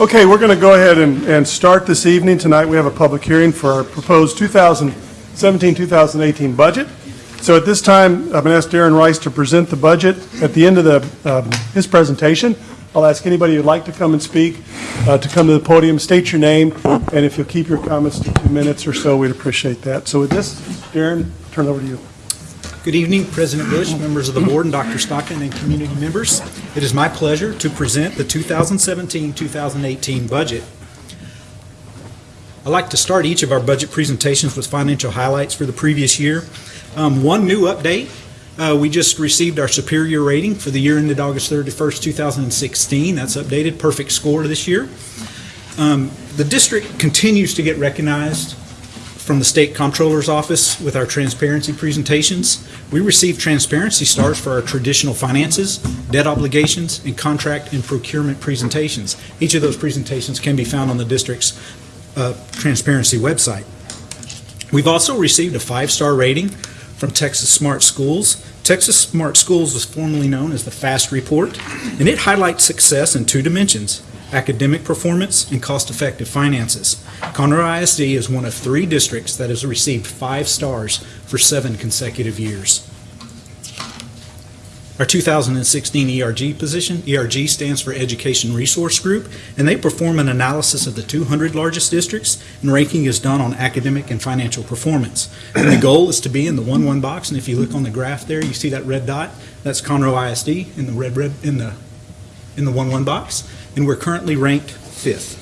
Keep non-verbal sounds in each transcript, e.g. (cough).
Okay, we're going to go ahead and, and start this evening. Tonight, we have a public hearing for our proposed 2017-2018 budget. So at this time, I'm going to ask Darren Rice to present the budget. At the end of the, um, his presentation, I'll ask anybody who'd like to come and speak uh, to come to the podium, state your name, and if you'll keep your comments to two minutes or so, we'd appreciate that. So with this, Darren, turn it over to you. Good evening, President Bush, members of the board, and Dr. Stockton, and community members. It is my pleasure to present the 2017-2018 budget. I'd like to start each of our budget presentations with financial highlights for the previous year. Um, One new update, uh, we just received our superior rating for the year ended August 31st, 2016. That's updated, perfect score this year. Um, The district continues to get recognized from the State Comptroller's Office with our transparency presentations. We receive transparency stars for our traditional finances, debt obligations, and contract and procurement presentations. Each of those presentations can be found on the district's uh, transparency website. We've also received a five-star rating from Texas Smart Schools. Texas Smart Schools was formerly known as the FAST Report, and it highlights success in two dimensions, academic performance and cost-effective finances. Conroe ISD is one of three districts that has received five stars for seven consecutive years. Our 2016 ERG position, ERG stands for Education Resource Group, and they perform an analysis of the 200 largest districts, and ranking is done on academic and financial performance. And the goal is to be in the 1-1 box, and if you look on the graph there, you see that red dot, that's Conroe ISD in the red, red, in the, in the 1-1 box, and we're currently ranked fifth.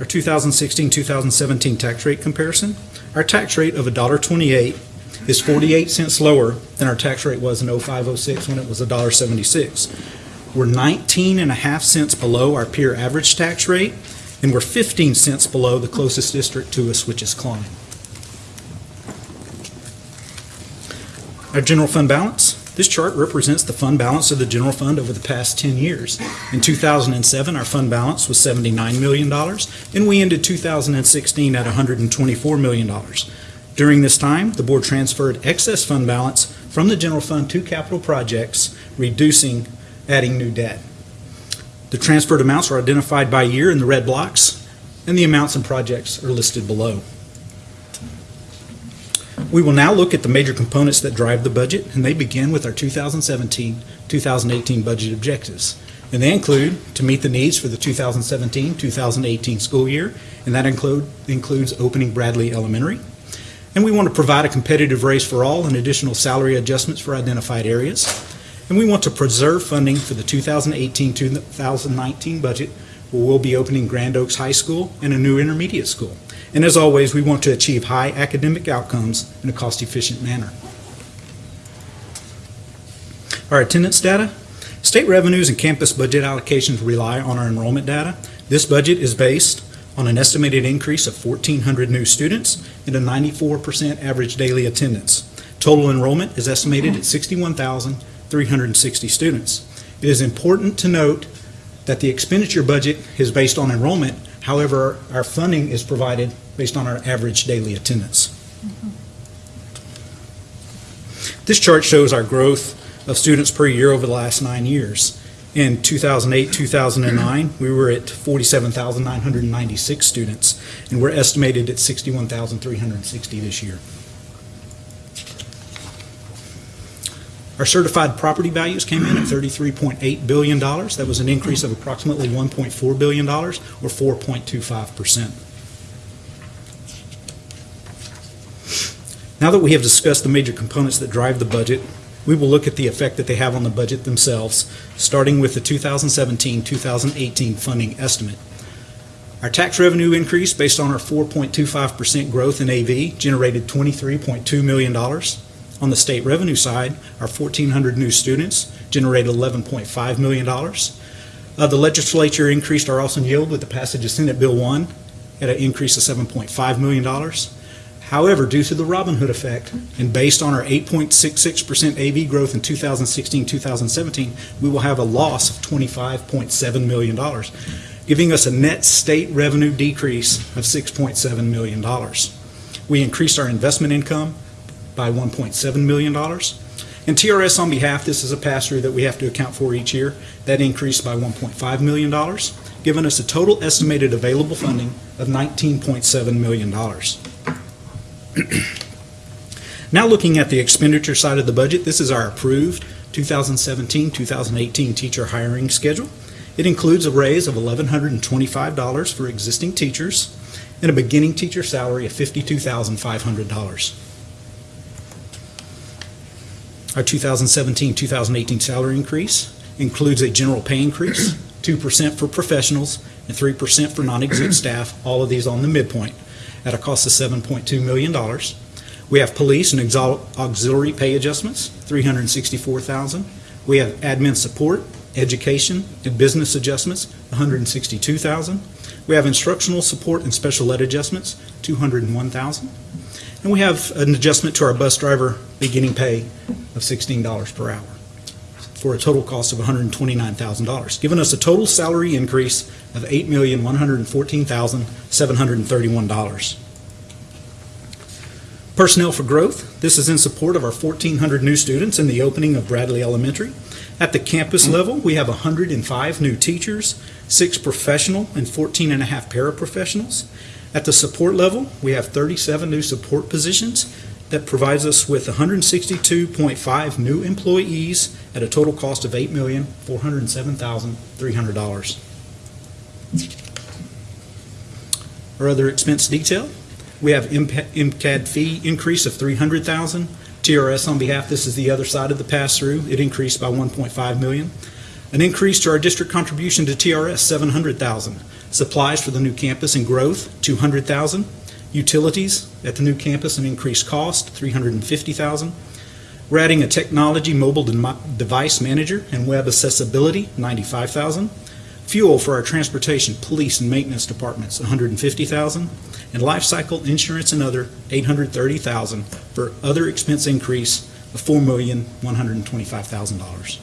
Our 2016-2017 tax rate comparison, our tax rate of $1.28 is 48 cents lower than our tax rate was in 0506 when it was $1.76. We're 19 and a half cents below our peer average tax rate, and we're 15 cents below the closest district to us, which is Klein. Our general fund balance. This chart represents the fund balance of the general fund over the past 10 years. In 2007, our fund balance was $79 million, and we ended 2016 at $124 million. During this time, the board transferred excess fund balance from the general fund to capital projects, reducing, adding new debt. The transferred amounts are identified by year in the red blocks, and the amounts and projects are listed below. We will now look at the major components that drive the budget, and they begin with our 2017-2018 budget objectives. And they include to meet the needs for the 2017-2018 school year, and that include, includes opening Bradley Elementary. And we want to provide a competitive race for all and additional salary adjustments for identified areas. And we want to preserve funding for the 2018-2019 budget, where we'll be opening Grand Oaks High School and a new intermediate school. And as always, we want to achieve high academic outcomes in a cost-efficient manner. Our attendance data. State revenues and campus budget allocations rely on our enrollment data. This budget is based on an estimated increase of 1,400 new students and a 94% average daily attendance. Total enrollment is estimated at 61,360 students. It is important to note that the expenditure budget is based on enrollment. However, our funding is provided based on our average daily attendance. This chart shows our growth of students per year over the last nine years. In 2008, 2009, we were at 47,996 students, and we're estimated at 61,360 this year. Our certified property values came in at $33.8 billion. That was an increase of approximately $1.4 billion, or 4.25%. Now that we have discussed the major components that drive the budget, we will look at the effect that they have on the budget themselves, starting with the 2017-2018 funding estimate. Our tax revenue increase based on our 4.25% growth in AV generated $23.2 million. On the state revenue side, our 1,400 new students generated $11.5 million. Uh, the legislature increased our Austin yield with the passage of Senate Bill 1 at an increase of $7.5 million. However, due to the Robin Hood effect and based on our 8.66% AV growth in 2016-2017, we will have a loss of $25.7 million, giving us a net state revenue decrease of $6.7 million. We increased our investment income by $1.7 million. And TRS on behalf, this is a pass-through that we have to account for each year. That increased by $1.5 million, giving us a total estimated available funding of $19.7 million. (clears throat) Now looking at the expenditure side of the budget, this is our approved 2017-2018 teacher hiring schedule. It includes a raise of $1,125 for existing teachers and a beginning teacher salary of $52,500. Our 2017-2018 salary increase includes a general pay increase, 2% for professionals and 3% for non-exempt staff, all of these on the midpoint, at a cost of $7.2 million. We have police and auxiliary pay adjustments, 364,000. We have admin support, education, and business adjustments, 162,000. We have instructional support and special ed adjustments, 201,000. And we have an adjustment to our bus driver beginning pay of $16 per hour for a total cost of $129,000, giving us a total salary increase of $8,114,731. Personnel for Growth, this is in support of our 1,400 new students in the opening of Bradley Elementary. At the campus level, we have 105 new teachers, six professional and 14 and a half paraprofessionals. At the support level, we have 37 new support positions that provides us with 162.5 new employees at a total cost of $8,407,300. Our other expense detail, we have MCAD fee increase of 300,000. TRS on behalf, this is the other side of the pass-through. It increased by 1.5 million. An increase to our district contribution to TRS, 700,000. Supplies for the new campus and growth, $200,000. Utilities at the new campus, an increased cost, 350,000. We're adding a technology mobile dem- device manager and web accessibility, 95,000. Fuel for our transportation, police, and maintenance departments, 150,000. And life cycle insurance and other, 830,000 for other expense increase of $4,125,000.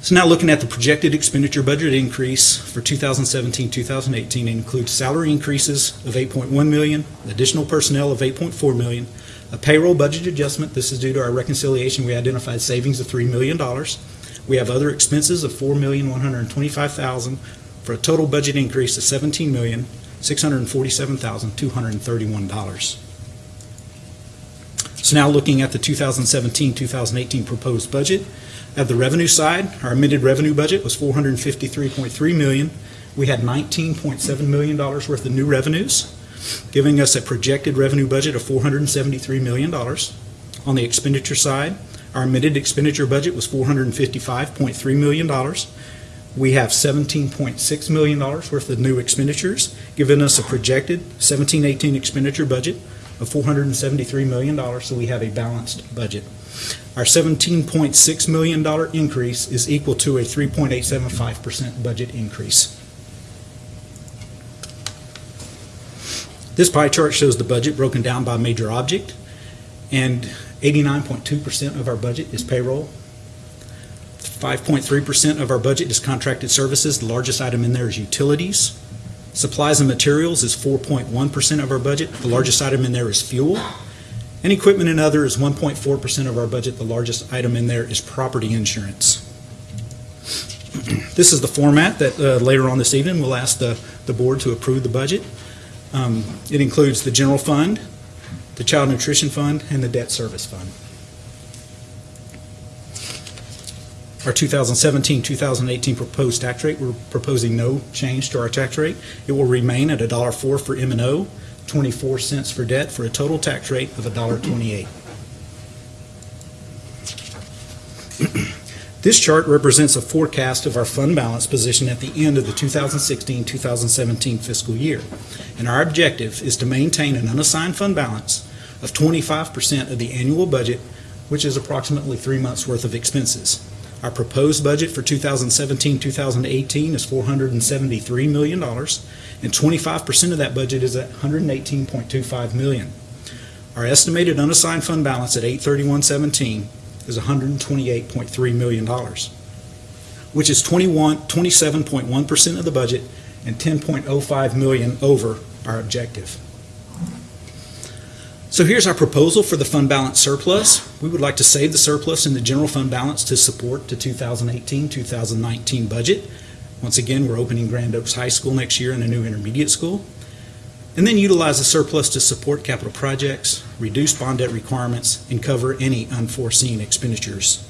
So now looking at the projected expenditure budget increase for 2017-2018 includes salary increases of 8.1 million, additional personnel of 8.4 million, a payroll budget adjustment, this is due to our reconciliation, we identified savings of $3 million. We have other expenses of 4,125,000 for a total budget increase of $17,647,231. So now looking at the 2017-2018 proposed budget, at the revenue side, our amended revenue budget was 453.3 million. We had $19.7 million worth of new revenues, giving us a projected revenue budget of $473 million. On the expenditure side, our amended expenditure budget was $455.3 million. We have $17.6 million worth of new expenditures, giving us a projected 17-18 expenditure budget of $473 million, so we have a balanced budget. Our $17.6 million increase is equal to a 3.875% budget increase. This pie chart shows the budget broken down by major object, and 89.2% of our budget is payroll. 5.3% of our budget is contracted services. The largest item in there is utilities. Supplies and materials is 4.1% of our budget. The largest item in there is fuel. And equipment and other is 1.4% of our budget. The largest item in there is property insurance. This is the format that uh, later on this evening we'll ask the, the board to approve the budget. Um, It includes the general fund, the child nutrition fund, and the debt service fund. Our 2017-2018 proposed tax rate, we're proposing no change to our tax rate. It will remain at $1.04 for M and O, 24 cents for debt, for a total tax rate of $1.28. (clears throat) This chart represents a forecast of our fund balance position at the end of the 2016-2017 fiscal year. And our objective is to maintain an unassigned fund balance of 25% of the annual budget, which is approximately three months' worth of expenses. Our proposed budget for 2017-2018 is $473 million, and 25% of that budget is at 118.25 million. Our estimated unassigned fund balance at 8/31/17 is $128.3 million, which is 21, 27.1% of the budget and 10.05 million over our objective. So here's our proposal for the fund balance surplus. We would like to save the surplus in the general fund balance to support the 2018-2019 budget. Once again, we're opening Grand Oaks High School next year and a new intermediate school. And then utilize the surplus to support capital projects, reduce bond debt requirements, and cover any unforeseen expenditures.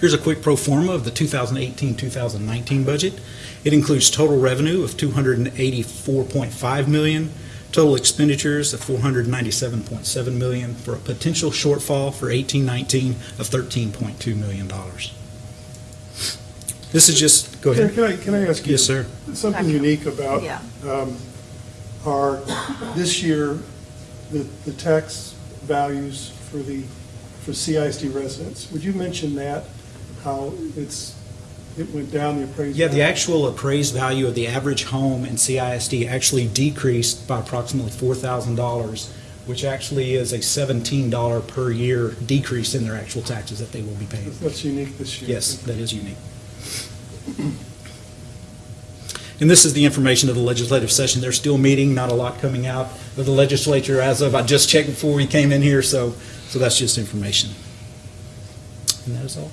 Here's a quick pro forma of the 2018-2019 budget. It includes total revenue of 284.5 million, total expenditures of 497.7 million, for a potential shortfall for 1819 of 13.2 million dollars. This is just, go Can ahead. can I, can I ask you? Yes, sir. Something unique about Yeah. um, our, this year, the, the tax values for the, for CISD residents. Would you mention that, how it's, it went down, the appraised? Yeah, the actual appraised value of the average home in CISD actually decreased by approximately $4,000, which actually is a $17 per year decrease in their actual taxes that they will be paying. That's unique this year. Yes, that is unique. And this is the information of the legislative session. They're still meeting, not a lot coming out of the legislature as of, I just checked before we came in here, so, so that's just information. And that is all.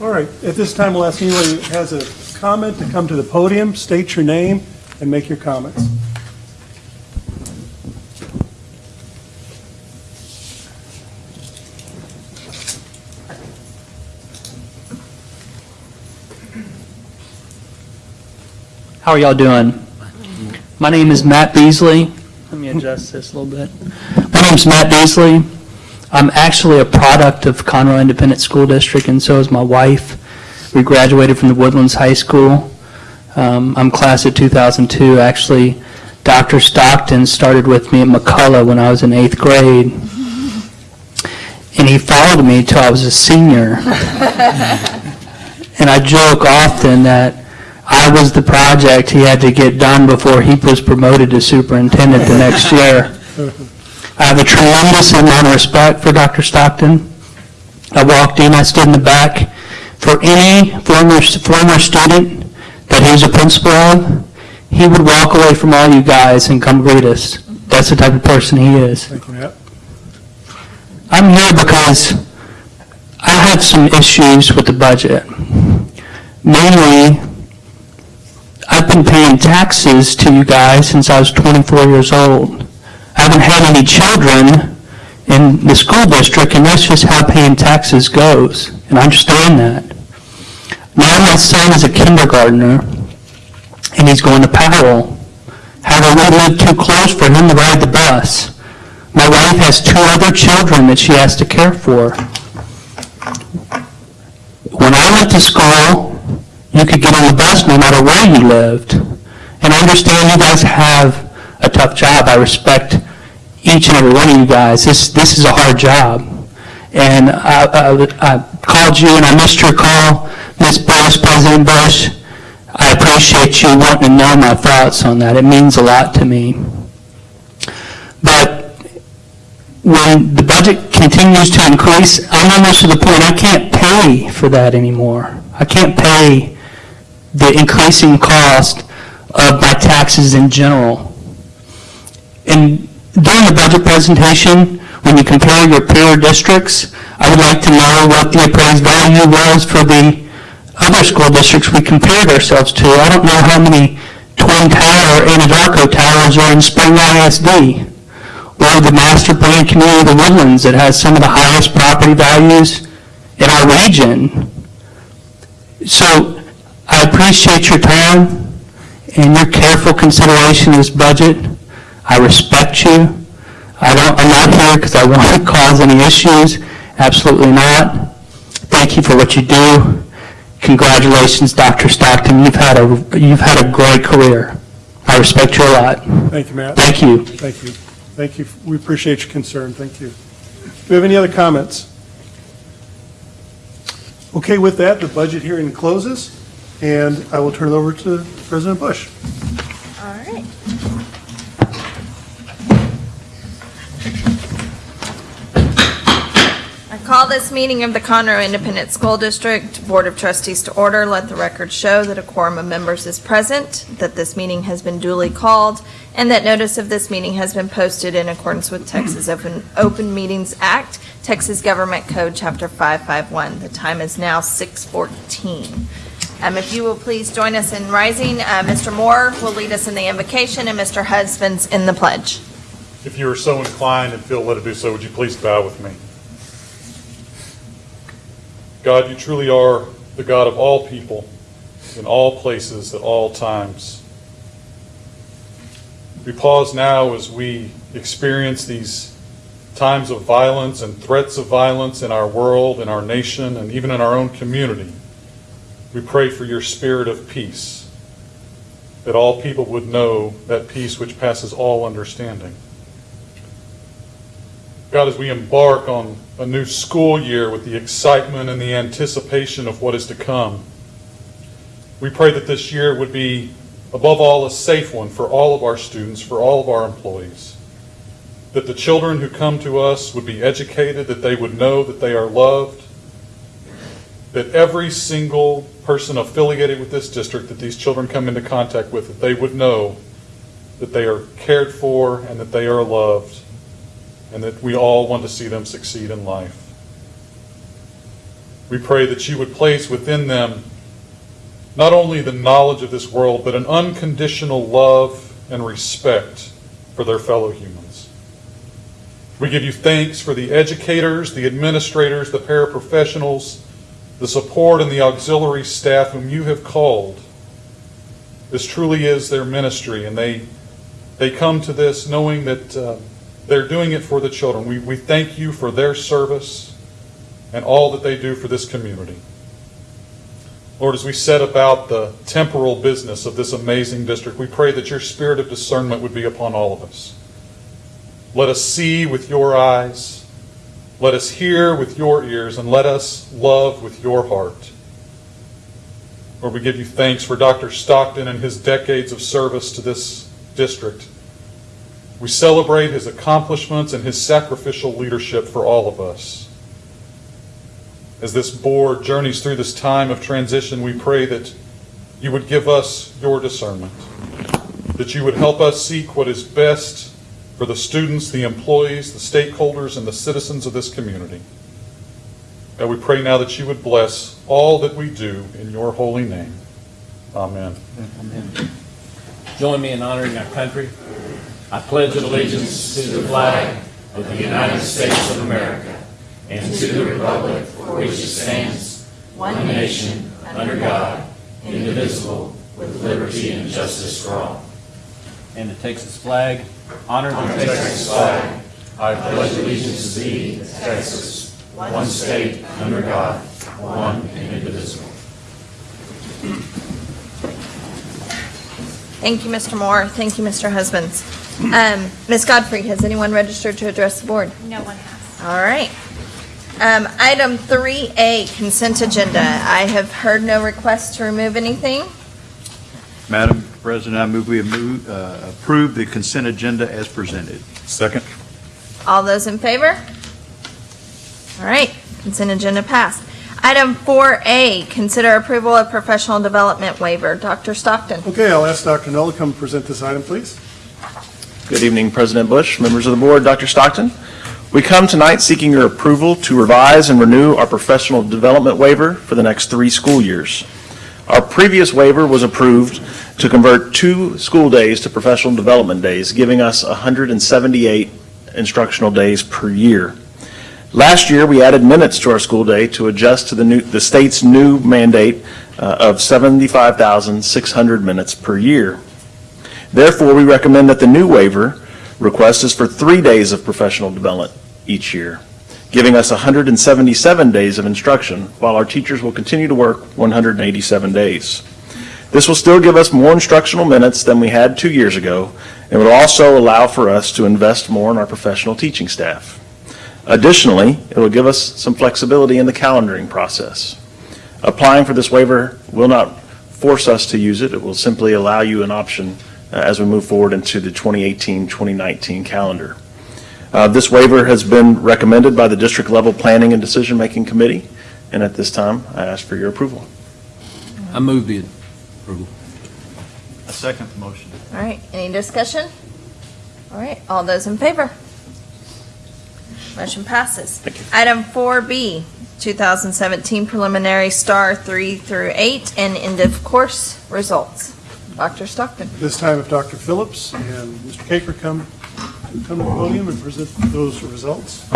All right, at this time, we'll ask anyone who has a comment to come to the podium, state your name, and make your comments. How are y'all doing? My name is Matt Beasley. Let me adjust this a little bit. My name's Matt Beasley. I'm actually a product of Conroe Independent School District, and so is my wife. We graduated from the Woodlands High School. Um, I'm class of 2002. Actually, Dr. Stockton started with me at McCullough when I was in eighth grade. And he followed me till I was a senior. (laughs) And I joke often that I was the project he had to get done before he was promoted to superintendent the next year. I have a tremendous amount of respect for Dr. Stockton. I walked in, I stood in the back. For any former, former student that he was a principal of, he would walk away from all you guys and come greet us. That's the type of person he is. Thank you, Matt. I'm here because I have some issues with the budget. Mainly, I've been paying taxes to you guys since I was 24 years old. I haven't had any children in the school district, and that's just how paying taxes goes, and I understand that. Now my son is a kindergartner, and he's going to Powell. However, we live too close for him to ride the bus. My wife has two other children that she has to care for. When I went to school, you could get on the bus no matter where you lived. And I understand you guys have a tough job. I respect each and every one of you guys. This, this is a hard job. And I, I, I called you and I missed your call, Ms. Bush, President Bush. I appreciate you wanting to know my thoughts on that. It means a lot to me. But when the budget continues to increase, I'm almost to the point I can't pay for that anymore. I can't pay the increasing cost of my taxes in general. And during the budget presentation, when you compare your peer districts, I would like to know what the appraised value was for the other school districts we compared ourselves to. I don't know how many Twin Tower or Anadarko towers are in Spring ISD or the master plan community of the Woodlands that has some of the highest property values in our region. So I appreciate your time and your careful consideration of this budget. I respect you. I don't, I'm not here because I want to (laughs) cause any issues. Absolutely not. Thank you for what you do. Congratulations, Dr. Stockton. You've had a, you've had a great career. I respect you a lot. Thank you, Matt. Thank you. Thank you. Thank you. We appreciate your concern. Thank you. Do we have any other comments? Okay, with that, the budget hearing closes, and I will turn it over to President Bush. All right. I call this meeting of the Conroe Independent School District Board of Trustees to order. Let the record show that a quorum of members is present, that this meeting has been duly called, and that notice of this meeting has been posted in accordance with Texas Open Open Meetings Act, Texas Government Code, Chapter 551. The time is now 6:14. Um, If you will please join us in rising, uh, Mr. Moore will lead us in the invocation, and Mr. Husbands in the pledge. If you are so inclined and feel led to do so, would you please bow with me? God, you truly are the God of all people, in all places, at all times. We pause now as we experience these times of violence and threats of violence in our world, in our nation, and even in our own community. We pray for your spirit of peace, that all people would know that peace which passes all understanding. God, as we embark on a new school year with the excitement and the anticipation of what is to come, we pray that this year would be, above all, a safe one for all of our students, for all of our employees. That the children who come to us would be educated, that they would know that they are loved, that every single person affiliated with this district that these children come into contact with, that they would know that they are cared for and that they are loved and that we all want to see them succeed in life. We pray that you would place within them not only the knowledge of this world, but an unconditional love and respect for their fellow humans. We give you thanks for the educators, the administrators, the paraprofessionals, the support and the auxiliary staff whom you have called. This truly is their ministry, and they, they come to this knowing that uh, they're doing it for the children. We, we thank you for their service and all that they do for this community. Lord, as we set about the temporal business of this amazing district, we pray that your spirit of discernment would be upon all of us. Let us see with your eyes, let us hear with your ears, and let us love with your heart. Lord, we give you thanks for Dr. Stockton and his decades of service to this district. We celebrate his accomplishments and his sacrificial leadership for all of us. As this board journeys through this time of transition, we pray that you would give us your discernment, that you would help us seek what is best for the students, the employees, the stakeholders, and the citizens of this community. And we pray now that you would bless all that we do in your holy name. Amen. Amen. Join me in honoring our country. I pledge allegiance to the flag of the United States of America and to the republic for which it stands, one nation, under God, indivisible, with liberty and justice for all. And the Texas flag, honor the Texas flag. I pledge allegiance to thee, Texas, one state, under God, one and indivisible. Thank you, Mr. Moore. Thank you, Mr. Husbands. Um, Ms. Godfrey, has anyone registered to address the board? No one has. All right. Um, Item 3A, consent agenda. I have heard no requests to remove anything. Madam President, I move we move- uh, approve the consent agenda as presented. Second. All those in favor? All right, consent agenda passed. Item 4A, consider approval of professional development waiver. Dr. Stockton. Okay, I'll ask Dr. Null to come present this item, please. Good evening, President Bush, members of the board, Dr. Stockton. We come tonight seeking your approval to revise and renew our professional development waiver for the next three school years. Our previous waiver was approved to convert two school days to professional development days, giving us 178 instructional days per year. Last year, we added minutes to our school day to adjust to the new, the state's new mandate uh, of 75,600 minutes per year. Therefore, we recommend that the new waiver request is for three days of professional development each year, giving us 177 days of instruction, while our teachers will continue to work 187 days. This will still give us more instructional minutes than we had two years ago, and will also allow for us to invest more in our professional teaching staff. Additionally, it will give us some flexibility in the calendaring process. Applying for this waiver will not force us to use it. It will simply allow you an option uh, as we move forward into the 2018-2019 calendar. Uh, This waiver has been recommended by the district-level planning and decision-making committee, and at this time, I ask for your approval. I move the approval. I second the motion. All right, any discussion? All right, all those in favor? Motion passes. Thank you. Item 4B, 2017 preliminary STAAR 3 through 8 and end of course results. Dr. Stockton. This time, if Dr. Phillips and Mr. Caker come, come to the podium and present those results.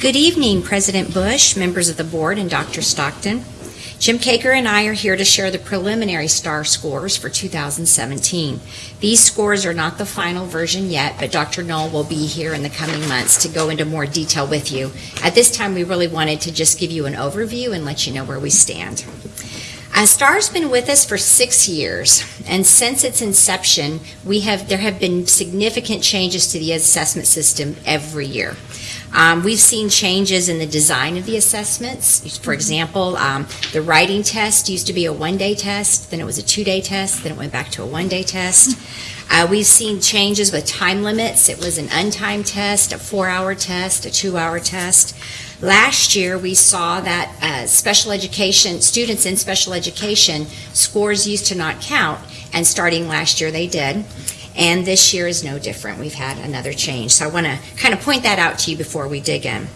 Good evening, President Bush, members of the board, and Dr. Stockton. Jim Caker and I are here to share the preliminary STAAR scores for 2017. These scores are not the final version yet, but Dr. Knoll will be here in the coming months to go into more detail with you. At this time, we really wanted to just give you an overview and let you know where we stand. Uh, STAAR's been with us for six years, and since its inception, we have there have been significant changes to the assessment system every year. Um, we've seen changes in the design of the assessments. For example, um, the writing test used to be a one-day test, then it was a two-day test, then it went back to a one-day test. Uh, we've seen changes with time limits. It was an untimed test, a four-hour test, a two-hour test. Last year, we saw that uh, special education, students in special education, scores used to not count, and starting last year, they did. And this year is no different. We've had another change. So I want to kind of point that out to you before we dig in.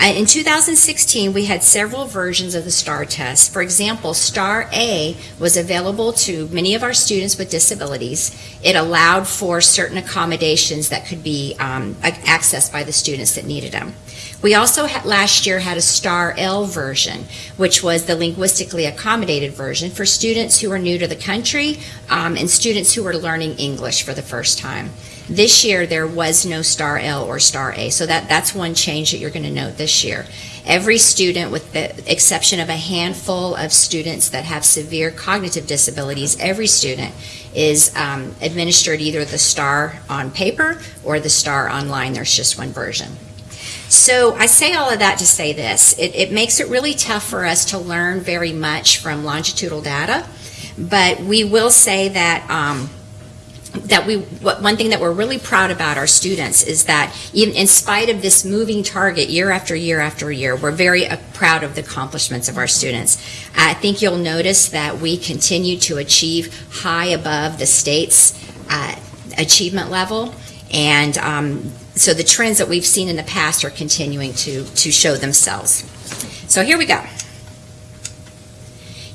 In 2016, we had several versions of the STAAR test. For example, STAAR A was available to many of our students with disabilities. It allowed for certain accommodations that could be um, accessed by the students that needed them. We also had, last year had a STAAR L version, which was the linguistically accommodated version for students who are new to the country um, and students who are learning English for the first time. This year, there was no STAAR L or STAAR A, so that, that's one change that you're going to note this year. Every student, with the exception of a handful of students that have severe cognitive disabilities, every student is um, administered either the STAAR on paper or the STAAR online. There's just one version. So I say all of that to say this. It, it makes it really tough for us to learn very much from longitudinal data, but we will say that um, that we one thing that we're really proud about our students is that even in spite of this moving target year after year after year we're very uh, proud of the accomplishments of our students. I think you'll notice that we continue to achieve high above the state's uh, achievement level. And um, so the trends that we've seen in the past are continuing to to show themselves. So here we go.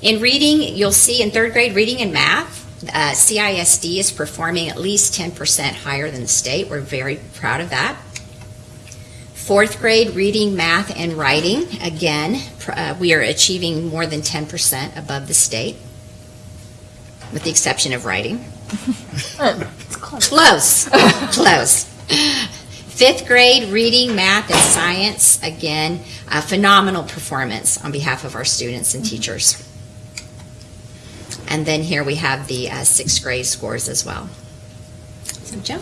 In reading you'll see in third grade reading and math uh, CISD is performing at least 10% higher than the state. We're very proud of that. Fourth grade reading, math, and writing, again, uh, we are achieving more than 10% above the state, with the exception of writing. (laughs) close. close. Fifth grade reading, math, and science, again, a phenomenal performance on behalf of our students and teachers. And then here we have the uh, sixth grade scores as well. So, Joe?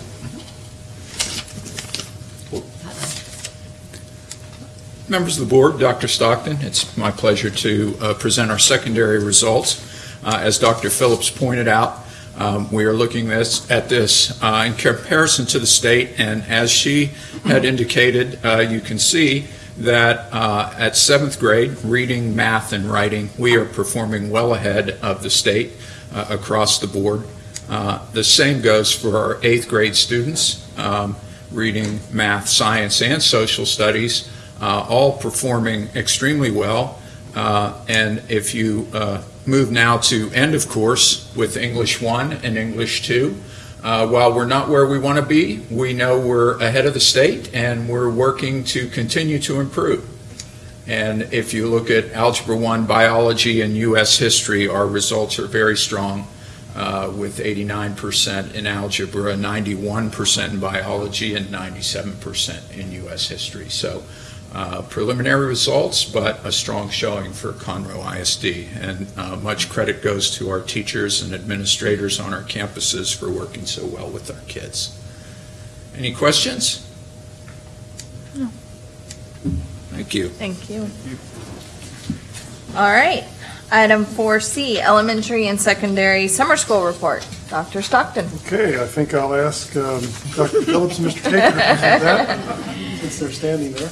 Members of the board, Dr. Stockton, it's my pleasure to uh, present our secondary results. Uh, As Dr. Phillips pointed out, um, we are looking this, at this uh, in comparison to the state, and as she had indicated, uh, you can see that uh, at seventh grade, reading, math, and writing, we are performing well ahead of the state uh, across the board. Uh, the same goes for our eighth grade students, um, reading, math, science, and social studies, uh, all performing extremely well. Uh, and if you uh, move now to end of course with English 1 and English 2, uh, while we're not where we want to be, we know we're ahead of the state and we're working to continue to improve. And if you look at Algebra 1, Biology, and U.S. History, our results are very strong uh, with 89% in Algebra, 91% in Biology, and 97% in U.S. History. So uh, preliminary results, but a strong showing for Conroe ISD. And uh, much credit goes to our teachers and administrators on our campuses for working so well with our kids. Any questions? No. Thank you. Thank you. All right. Item 4C, elementary and secondary summer school report. Dr. Stockton. Okay, I think I'll ask um, Dr. Phillips and Mr. Taker to present that, since they're standing there.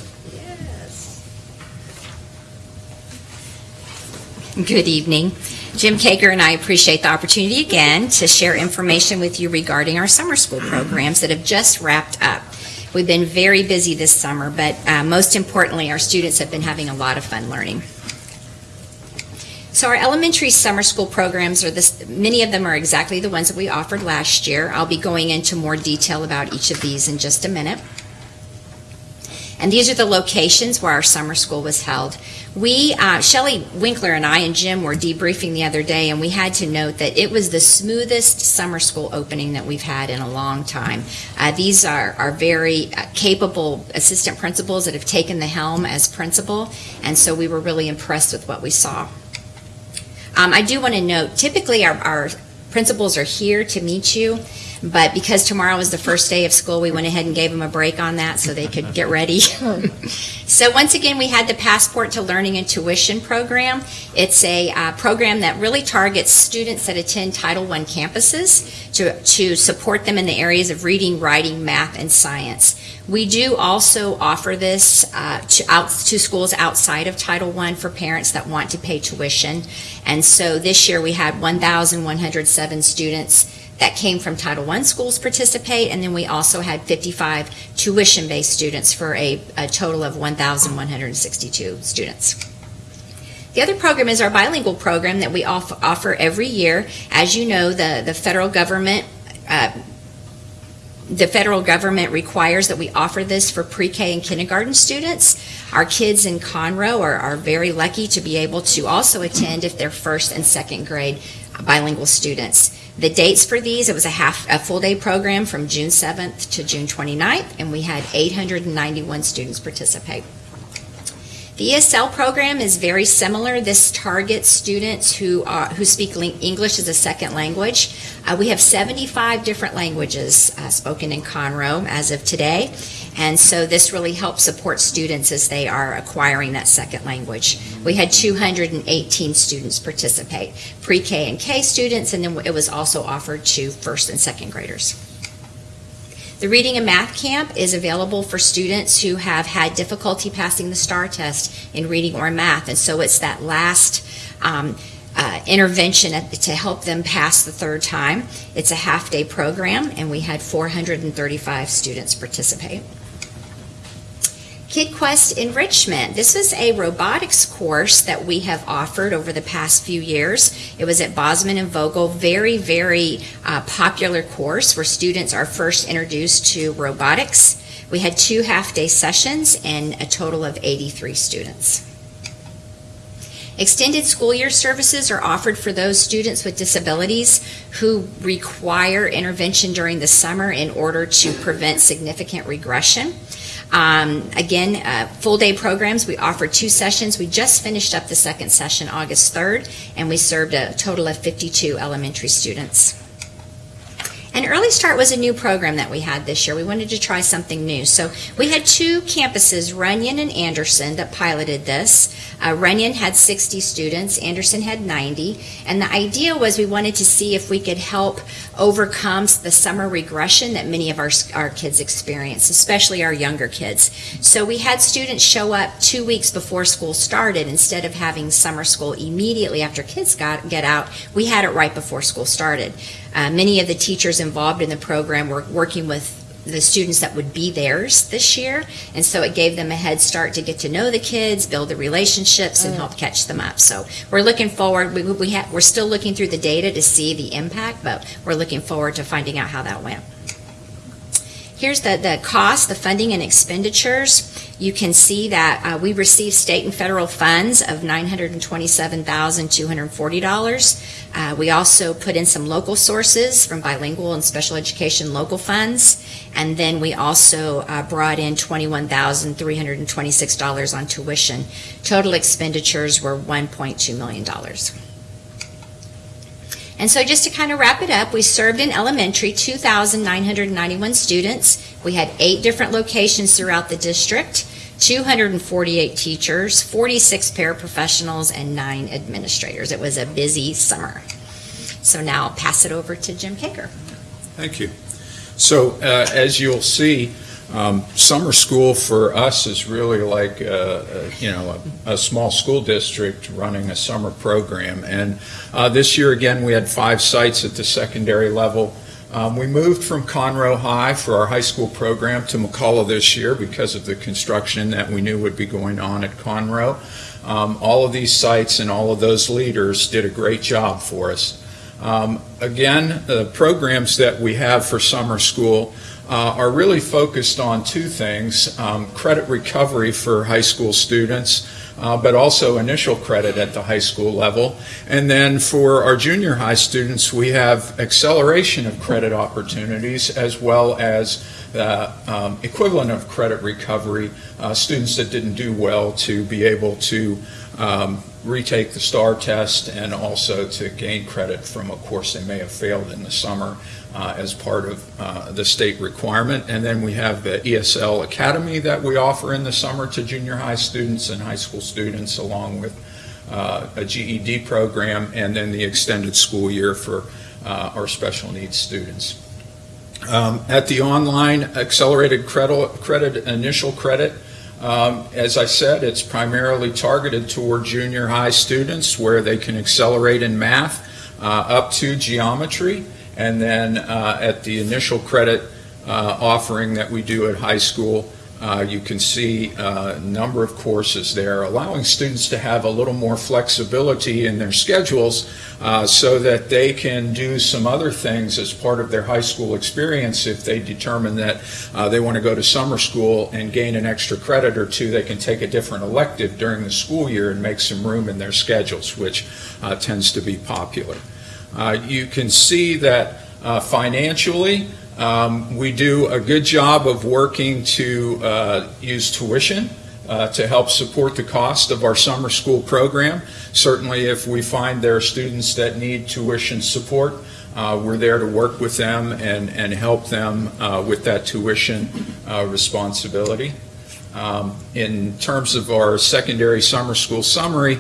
Good evening. Jim Kager and I appreciate the opportunity again to share information with you regarding our summer school programs that have just wrapped up. We've been very busy this summer, but uh, most importantly, our students have been having a lot of fun learning. So our elementary summer school programs are this, many of them are exactly the ones that we offered last year. I'll be going into more detail about each of these in just a minute. And these are the locations where our summer school was held. We, uh, Shelley Winkler and I and Jim were debriefing the other day, and we had to note that it was the smoothest summer school opening that we've had in a long time. Uh, these are, are very uh, capable assistant principals that have taken the helm as principal, and so we were really impressed with what we saw. Um, I do want to note, typically our, our principals are here to meet you, but because tomorrow is the first day of school, we went ahead and gave them a break on that so they could get ready. (laughs) so once again, we had the Passport to Learning and Tuition program. It's a uh, program that really targets students that attend Title I campuses to, to support them in the areas of reading, writing, math, and science. We do also offer this uh, to, out, to schools outside of Title I for parents that want to pay tuition. And so this year we had 1,107 students that came from Title I schools participate, and then we also had 55 tuition-based students for a, a total of 1,162 students. The other program is our bilingual program that we off, offer every year. As you know, the, the federal government uh, the federal government requires that we offer this for pre-K and kindergarten students. Our kids in Conroe are, are very lucky to be able to also attend if they're first and second grade bilingual students. The dates for these, it was a half, a full day program from June 7th to June 29th, and we had 891 students participate. The ESL program is very similar. This targets students who are, who speak English as a second language. Uh, we have 75 different languages uh, spoken in Conroe as of today, and so this really helps support students as they are acquiring that second language. We had 218 students participate, pre-K and K students, and then it was also offered to first and second graders. The Reading and Math Camp is available for students who have had difficulty passing the STAAR test in reading or math, and so it's that last um, uh, intervention at, to help them pass the third time. It's a half-day program, and we had 435 students participate. KidQuest Enrichment. This is a robotics course that we have offered over the past few years. It was at Bozman and Vogel. Very, very uh, popular course where students are first introduced to robotics. We had two half-day sessions and a total of 83 students. Extended school year services are offered for those students with disabilities who require intervention during the summer in order to prevent significant regression. Um, again, uh, full day programs, we offer two sessions. We just finished up the second session August 3rd, and we served a total of 52 elementary students. And Early Start was a new program that we had this year. We wanted to try something new. So we had two campuses, Runyan and Anderson, that piloted this. Uh, Runyan had 60 students, Anderson had 90. And the idea was we wanted to see if we could help overcome the summer regression that many of our, our kids experience, especially our younger kids. So we had students show up two weeks before school started instead of having summer school immediately after kids got get out. We had it right before school started. Uh, many of the teachers involved in the program were working with the students that would be theirs this year, and so it gave them a head start to get to know the kids, build the relationships, and help catch them up. So we're looking forward. We, we ha- we're still looking through the data to see the impact, but we're looking forward to finding out how that went. Here's the, the cost, the funding and expenditures. You can see that uh, we received state and federal funds of $927,240. Uh, we also put in some local sources from bilingual and special education local funds. And then we also uh, brought in $21,326 on tuition. Total expenditures were $1.2 million. And so just to kind of wrap it up, we served in elementary 2,991 students. We had eight different locations throughout the district. 248 teachers, 46 paraprofessionals, and nine administrators. It was a busy summer. So now I'll pass it over to Jim Kaker. Thank you. So, uh, as you'll see, um, summer school for us is really like, uh, uh, you know, a, a small school district running a summer program. And uh, this year, again, we had five sites at the secondary level. Um, we moved from Conroe High for our high school program to McCullough this year because of the construction that we knew would be going on at Conroe. Um, all of these sites and all of those leaders did a great job for us. Um, Again, the programs that we have for summer school uh, are really focused on two things, um, credit recovery for high school students, uh, but also initial credit at the high school level. And then for our junior high students, we have acceleration of credit opportunities as well as the um, equivalent of credit recovery, uh, students that didn't do well to be able to um, retake the STAAR test and also to gain credit from a course they may have failed in the summer uh, as part of uh, the state requirement. And then we have the ESL Academy that we offer in the summer to junior high students and high school students, along with uh, a GED program, and then the extended school year for uh, our special needs students. Um, At the online accelerated credit, credit initial credit, um, As I said, it's primarily targeted toward junior high students where they can accelerate in math uh, up to geometry. And then uh, at the initial credit uh, offering that we do at high school, uh, you can see uh, a number of courses there, allowing students to have a little more flexibility in their schedules uh, so that they can do some other things as part of their high school experience. If they determine that uh, they want to go to summer school and gain an extra credit or two, they can take a different elective during the school year and make some room in their schedules, which uh, tends to be popular. Uh, You can see that uh, financially, um, We do a good job of working to uh, use tuition uh, to help support the cost of our summer school program. Certainly, if we find there are students that need tuition support, uh, we're there to work with them and, and help them uh, with that tuition responsibility. Um, In terms of our secondary summer school summary,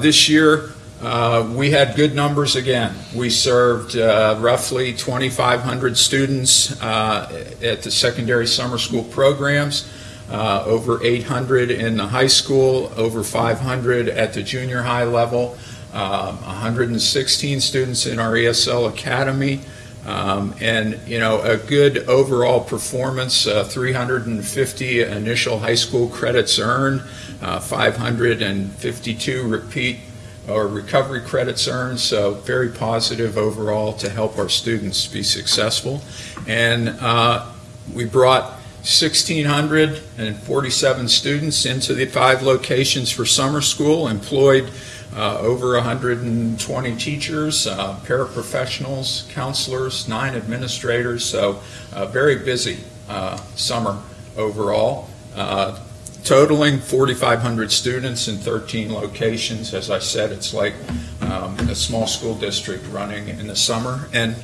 this year, uh, We had good numbers again. We served uh, roughly 2,500 students uh, at the secondary summer school programs, uh, over 800 in the high school, over 500 at the junior high level, um, 116 students in our ESL Academy, um, and, you know, a good overall performance, uh, 350 initial high school credits earned, uh, 552 repeat or recovery credits earned, so very positive overall to help our students be successful. And uh, we brought 1,647 students into the five locations for summer school, employed uh, over 120 teachers, uh, paraprofessionals, counselors, nine administrators, so a very busy uh, summer overall. Uh, totaling 4,500 students in 13 locations. As I said, it's like um, a small school district running in the summer. And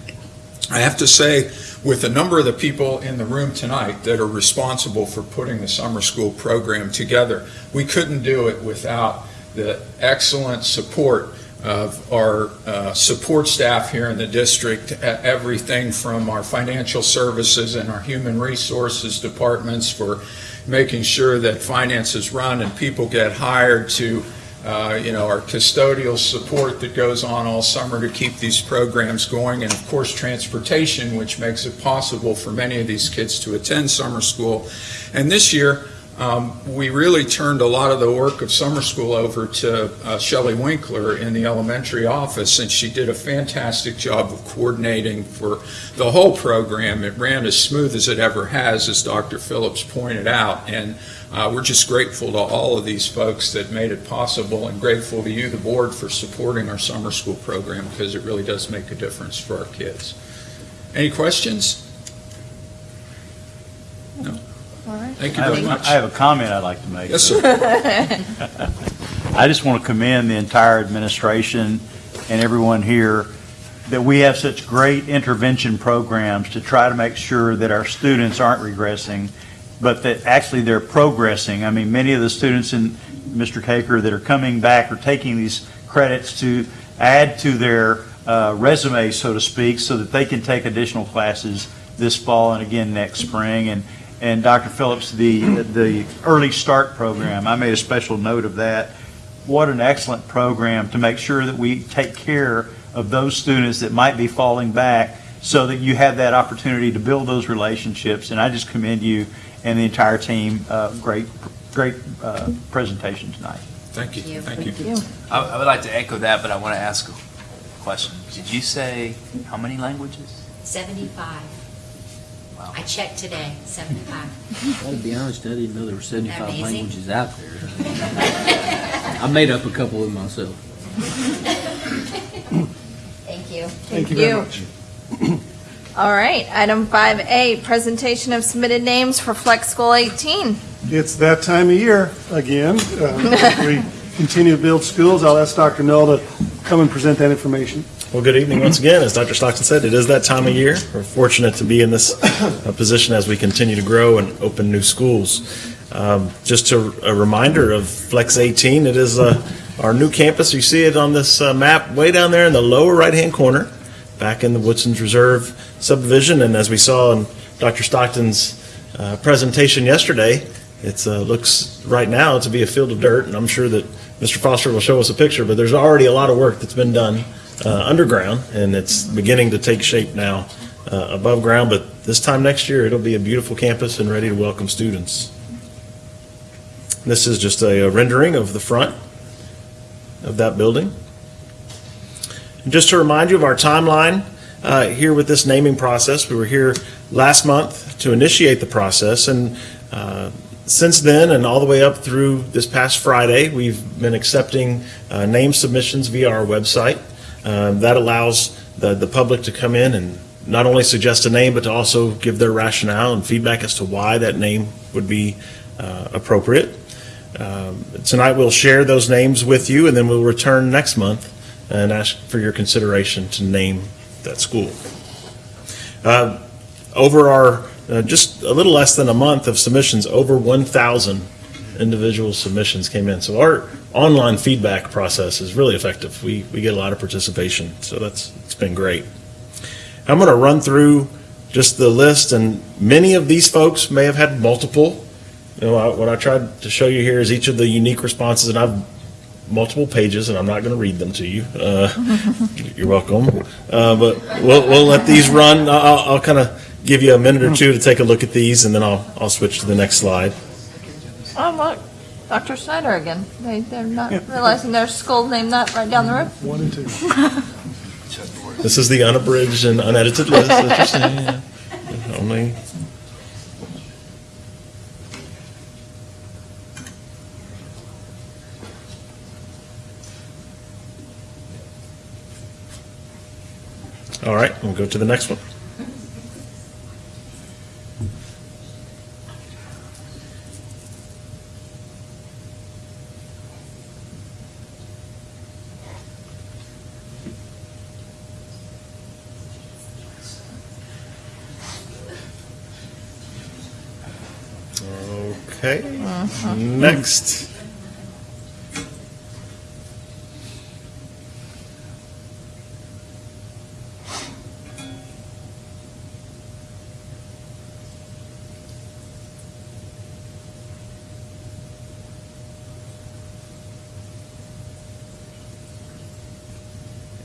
I have to say, with a number of the people in the room tonight that are responsible for putting the summer school program together, we couldn't do it without the excellent support of our uh, support staff here in the district, everything from our financial services and our human resources departments for making sure that finances run and people get hired to, uh, you know, our custodial support that goes on all summer to keep these programs going, and of course, transportation, which makes it possible for many of these kids to attend summer school. And this year, um, we really turned a lot of the work of summer school over to uh, Shelley Winkler in the elementary office, and she did a fantastic job of coordinating for the whole program. It ran as smooth as it ever has, as Dr. Phillips pointed out, and uh, we're just grateful to all of these folks that made it possible, and grateful to you, the board, for supporting our summer school program, because it really does make a difference for our kids. Any questions? No? All right. Thank you I very have, much. I have a comment I'd like to make. Yes, sir. (laughs) I just want to commend the entire administration and everyone here that we have such great intervention programs to try to make sure that our students aren't regressing but that actually they're progressing. I mean, many of the students in Mr. Caker that are coming back are taking these credits to add to their uh, resume, so to speak, so that they can take additional classes this fall and again next spring. And, and Dr. Phillips, the, the Early Start Program, I made a special note of that. What an excellent program to make sure that we take care of those students that might be falling back so that you have that opportunity to build those relationships. And I just commend you and the entire team. Uh, Great, great uh, presentation tonight. Thank you, Thank thank you. I, I would like to echo that, but I want to ask a question. Did you say how many languages? 75. Wow. I checked today, 75. I'll be honest, I didn't know there were 75 Amazing. languages out there. I made up a couple of myself. Thank you. Thank you very much. All right, item 5A, presentation of submitted names for Flex School 18. It's that time of year again. Uh, We continue to build schools. I'll ask Dr. Knoll to come and present that information. Well, good evening once again. As Dr. Stockton said, it is that time of year. We're fortunate to be in this uh, position as we continue to grow and open new schools. Um, Just to- a reminder of Flex 18, it is uh, our new campus. You see it on this uh, map way down there in the lower right-hand corner, back in the Woodson's Reserve subdivision. And as we saw in Dr. Stockton's uh, presentation yesterday, it looks right now to be a field of dirt, and I'm sure that Mr. Foster will show us a picture, but there's already a lot of work that's been done uh, underground, and it's beginning to take shape now uh, above ground, but this time next year, it'll be a beautiful campus and ready to welcome students. This is just a rendering of the front of that building. And just to remind you of our timeline, uh, here with this naming process, we were here last month to initiate the process, and uh, since then, and all the way up through this past Friday, we've been accepting uh, name submissions via our website. Um, That allows the, the public to come in and not only suggest a name, but to also give their rationale and feedback as to why that name would be uh, appropriate. Um, Tonight, we'll share those names with you, and then we'll return next month and ask for your consideration to name that school. Uh, Over our, uh, just a little less than a month of submissions, over 1,000 individual submissions came in. So our online feedback process is really effective. We, we get a lot of participation, so that's, it's been great. I'm going to run through just the list, and many of these folks may have had multiple. You know, I- what I tried to show you here is each of the unique responses, and I've multiple pages, and I'm not going to read them to you. Uh, (laughs) You're welcome. Uh, But we'll, we'll let these run. I'll, I'll kind of give you a minute or two to take a look at these, and then I'll, I'll switch to the next slide. Oh, look, Dr. Snyder again. They, they're not realizing their school name not right down the road. One and two. (laughs) This is the unabridged and unedited list that you're seeing. yeah. Only, all right, we'll go to the next one. Okay, Mm-hmm. next.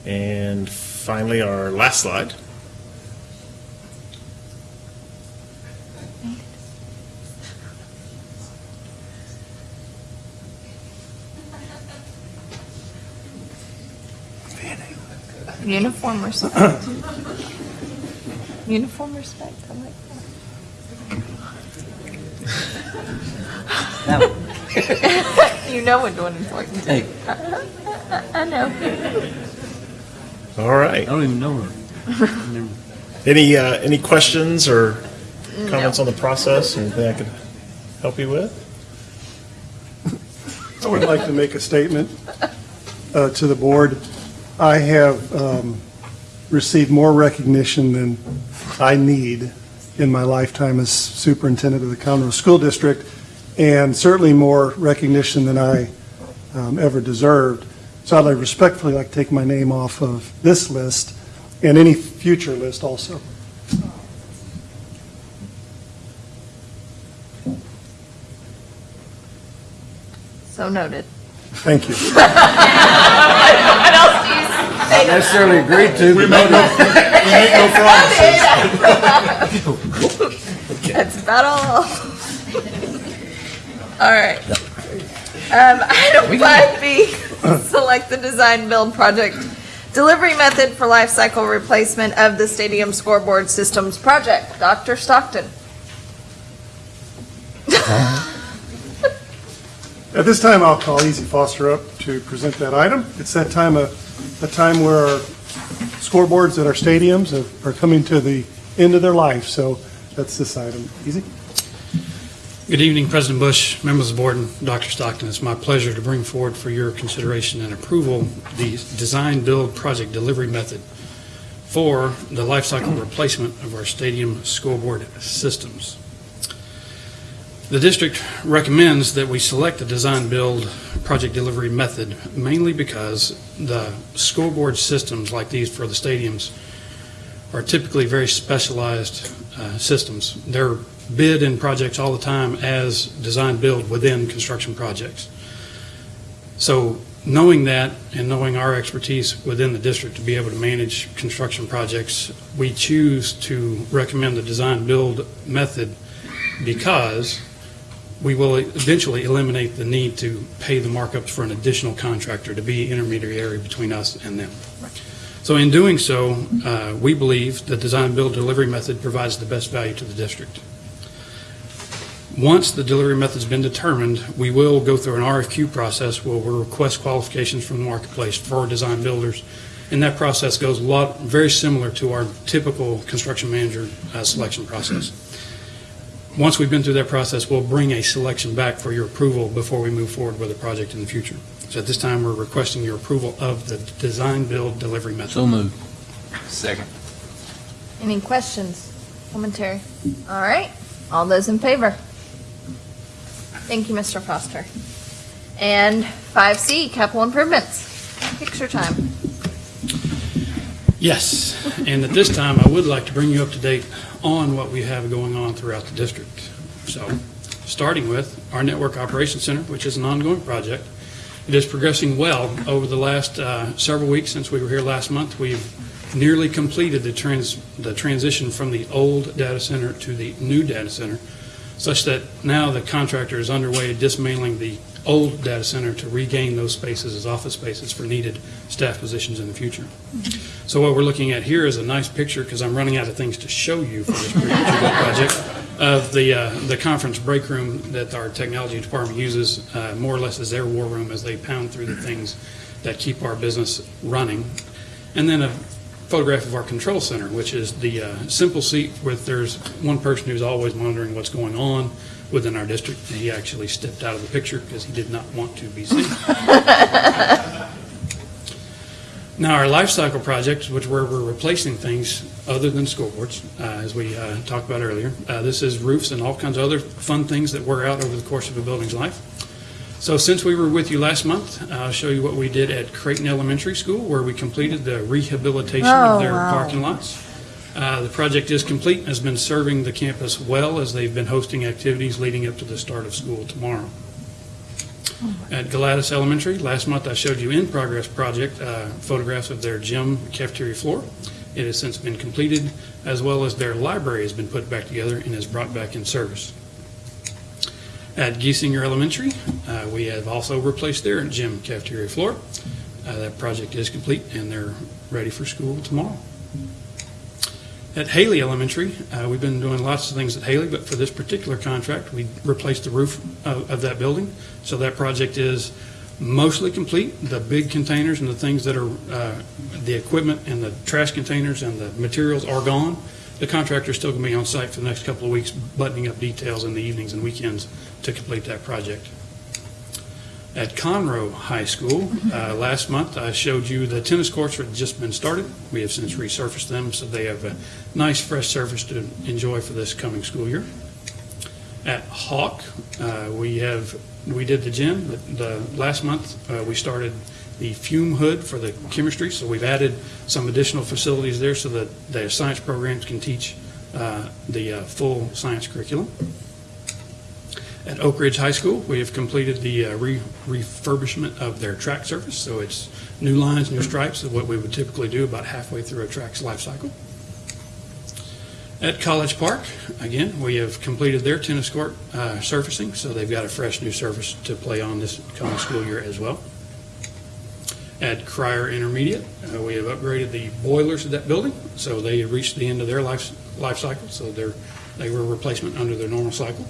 And finally, our last slide. Uniform respect. (coughs) Uniform respect, I like that. (laughs) You know we're doing important. Hey. (laughs) I know. All I right. don't even know her. Never- (laughs) Any, uh, any questions or comments on the process, or anything I could help you with? I would like to make a statement uh, to the board. I have um, received more recognition than I need in my lifetime as superintendent of the Conroe School District, and certainly more recognition than I um, ever deserved. So I'd like respectfully like to take my name off of this list and any future list also. So noted. Thank you. (laughs) (laughs) What else do you say? Not necessarily agreed to, but That's about all. (laughs) All right. Um, item five B, select the design build project delivery method for life cycle replacement of the stadium scoreboard systems project. Dr. Stockton. At this time, I'll call Easy Foster up to present that item. It's that time of, a time where our scoreboards at our stadiums are- are coming to the end of their life, so that's this item. Easy? Good evening, President Bush, members of the board, and Dr. Stockton. It's my pleasure to bring forward for your consideration and approval the design-build project delivery method for the life cycle replacement of our stadium scoreboard systems. The district recommends that we select the design-build project delivery method mainly because the scoreboard systems like these for the stadiums are typically very specialized uh, systems. They're bid in projects all the time as design-build within construction projects. So knowing that and knowing our expertise within the district to be able to manage construction projects, we choose to recommend the design-build method because we will eventually eliminate the need to pay the markups for an additional contractor to be intermediary between us and them. So in doing so, uh, we believe the design-build delivery method provides the best value to the district. Once the delivery method's been determined, we will go through an RFQ process where we'll request qualifications from the marketplace for our design builders. And that process goes a lot, very similar to our typical construction manager uh, selection process. Once we've been through that process, we'll bring a selection back for your approval before we move forward with a project in the future. So at this time, we're requesting your approval of the design-build delivery method. So moved. Second. Any questions, commentary? All right, all those in favor? Thank you, Mr. Foster. And 5C, capital improvements. Picture time. Yes, and at this time, I would like to bring you up to date on what we have going on throughout the district. So, starting with our Network Operations Center, which is an ongoing project. It is progressing well. Over the last uh, several weeks since we were here last month, we've nearly completed the trans, the transition from the old data center to the new data center, such that now the contractor is underway dismantling the old data center to regain those spaces as office spaces for needed staff positions in the future. So what we're looking at here is a nice picture, because I'm running out of things to show you for this project, of the, uh, the conference break room that our technology department uses, uh, more or less as their war room as they pound through the things that keep our business running. And then a photograph of our control center, which is the uh, simple seat with, there's one person who's always monitoring what's going on within our district. He actually stepped out of the picture because he did not want to be seen. (laughs) Now, our life cycle project, which where we're replacing things other than scoreboards, uh, as we uh, talked about earlier, uh, this is roofs and all kinds of other fun things that wear out over the course of a building's life. So since we were with you last month, I'll show you what we did at Creighton Elementary School, where we completed the rehabilitation Oh, of their wow. parking lots. Uh, The project is complete and has been serving the campus well as they've been hosting activities leading up to the start of school tomorrow. At Galatas Elementary, last month I showed you in-progress project, uh, photographs of their gym cafeteria floor. It has since been completed, as well as their library has been put back together and is brought back in service. At Giesinger Elementary, uh, we have also replaced their gym cafeteria floor. Uh, That project is complete, and they're ready for school tomorrow. At Haley Elementary, uh, we've been doing lots of things at Haley, but for this particular contract, we replaced the roof of, of that building. So that project is mostly complete. The big containers and the things that are, uh, the equipment and the trash containers and the materials are gone. The contractor is still going to be on site for the next couple of weeks, buttoning up details in the evenings and weekends to complete that project. At Conroe High School, uh, last month, I showed you the tennis courts that had just been started. We have since resurfaced them, so they have a nice, fresh surface to enjoy for this coming school year. At Hawk, uh, we have, we did the gym, the, the- last month, uh, we started the fume hood for the chemistry, so we've added some additional facilities there so that the science programs can teach uh, the uh, full science curriculum. At Oak Ridge High School, we have completed the uh, re- refurbishment of their track surface, so it's new lines, new stripes, of what we would typically do about halfway through a track's life cycle. At College Park, again, we have completed their tennis court uh, surfacing, so they've got a fresh new surface to play on this coming school year as well. At Cryar Intermediate, uh, we have upgraded the boilers of that building, so they reached the end of their life, life cycle, so they're, they were a replacement under their normal cycle.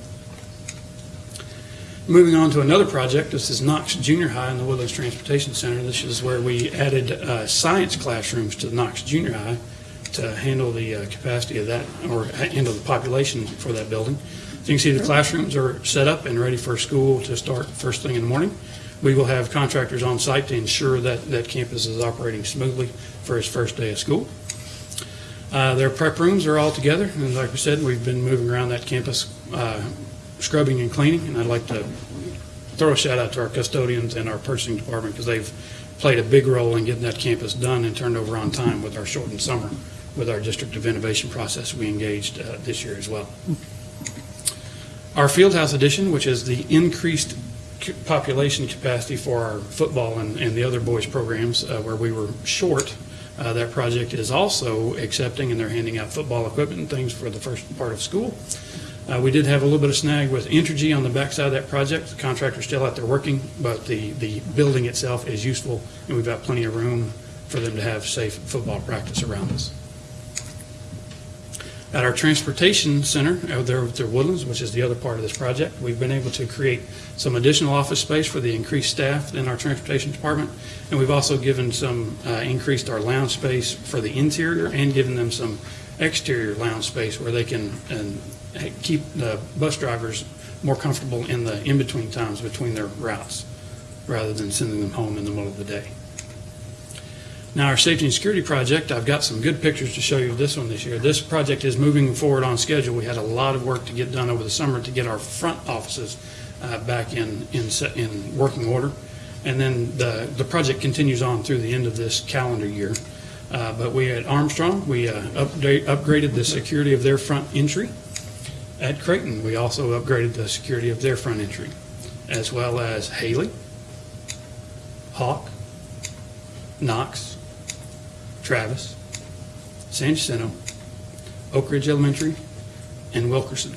Moving on to another project, this is Knox Junior High in the Woodlands Transportation Center. This is where we added uh, science classrooms to Knox Junior High to handle the uh, capacity of that, or handle the population for that building. So you can see the classrooms are set up and ready for school to start first thing in the morning. We will have contractors on site to ensure that that campus is operating smoothly for its first day of school. Uh, Their prep rooms are all together, and like we said, we've been moving around that campus, uh, scrubbing and cleaning, and I'd like to throw a shout out to our custodians and our purchasing department, because they've played a big role in getting that campus done and turned over on time with our shortened summer, with our District of Innovation process we engaged uh, this year as well. Our Fieldhouse Edition, which is the increased population capacity for our football and, and the other boys' programs, uh, where we were short, uh, that project is also accepting, and they're handing out football equipment and things for the first part of school. Uh, We did have a little bit of snag with Entergy on the backside of that project. The contractor's still out there working, but the, the building itself is useful, and we've got plenty of room for them to have safe football practice around us. At our transportation center, out there at the Woodlands, which is the other part of this project, we've been able to create some additional office space for the increased staff in our transportation department, and we've also given some, uh, increased our lounge space for the interior and given them some exterior lounge space where they can and keep the bus drivers more comfortable in the in-between times between their routes, rather than sending them home in the middle of the day. Now, our safety and security project, I've got some good pictures to show you of this one this year. This project is moving forward on schedule. We had a lot of work to get done over the summer to get our front offices uh, back in, in, in working order. And then the, the project continues on through the end of this calendar year. Uh, But we at Armstrong, we uh, upgraded the security of their front entry. At Creighton, we also upgraded the security of their front entry, as well as Haley, Hawk, Knox, Travis, San Jacinto, Oak Ridge Elementary, and Wilkerson.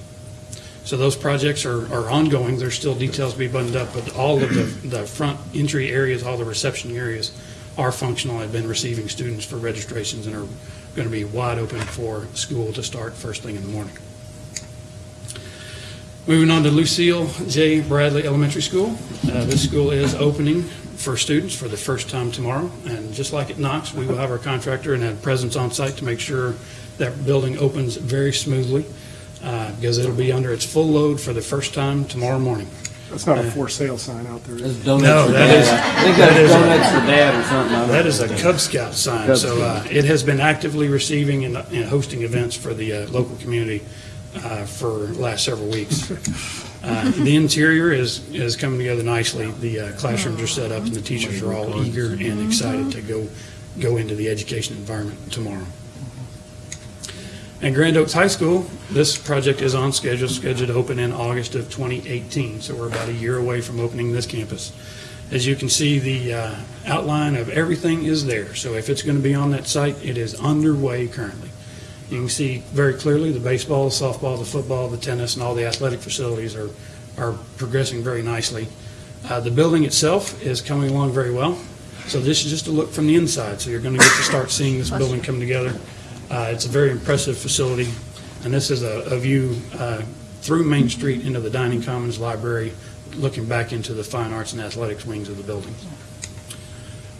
So those projects are, are ongoing. There's still details to be buttoned up, but all of the, the front entry areas, all the reception areas are functional, have been receiving students for registrations and are going to be wide open for school to start first thing in the morning. Moving on to Lucille J. Bradley Elementary School. Uh, This school is opening for students for the first time tomorrow. And just like at Knox, we will have our contractor and have presence on site to make sure that building opens very smoothly uh, because it'll be under its full load for the first time tomorrow morning. That's not a for sale sign out there. is it? No, that is. I think that that's is a- donuts for dad or something. I don't That is a. Cub Scout sign. Cub So uh, it has been actively receiving and and hosting events for the uh, local community uh, for the last several weeks. Uh, The interior is, is coming together nicely. The uh, classrooms are set up and the teachers are all eager and excited to go, go into the education environment tomorrow. At Grand Oaks High School, this project is on schedule, scheduled to open in August of 2018, so we're about a year away from opening this campus. As you can see, the uh, outline of everything is there, so if it's going to be on that site, it is underway currently. You can see very clearly the baseball, the softball, the football, the tennis, and all the athletic facilities are, are progressing very nicely. Uh, The building itself is coming along very well, so this is just a look from the inside, so you're going to get to start seeing this building come together. Uh, It's a very impressive facility, and this is a, a view uh, through Main Street into the Dining Commons Library, looking back into the fine arts and athletics wings of the building.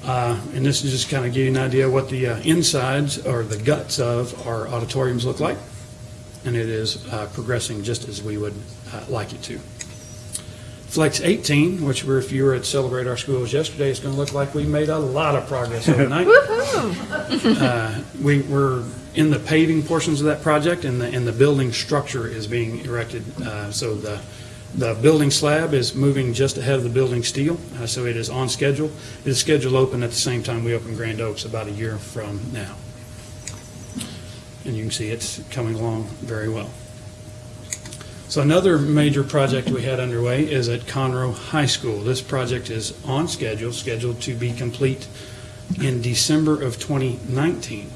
Uh, And this is just kind of give you an idea what the uh, insides or the guts of our auditoriums look like, and it is uh, progressing just as we would uh, like it to. Flex 18, which were, if you were at Celebrate Our Schools yesterday, it's going to look like we made a lot of progress (laughs) overnight. Uh, We were in the paving portions of that project, and the, and the building structure is being erected. Uh, So the, the building slab is moving just ahead of the building steel, uh, so it is on schedule. It is scheduled open at the same time we open Grand Oaks, about a year from now. And you can see it's coming along very well. So another major project we had underway is at Conroe High School. This project is on schedule, scheduled to be complete in December of 2019.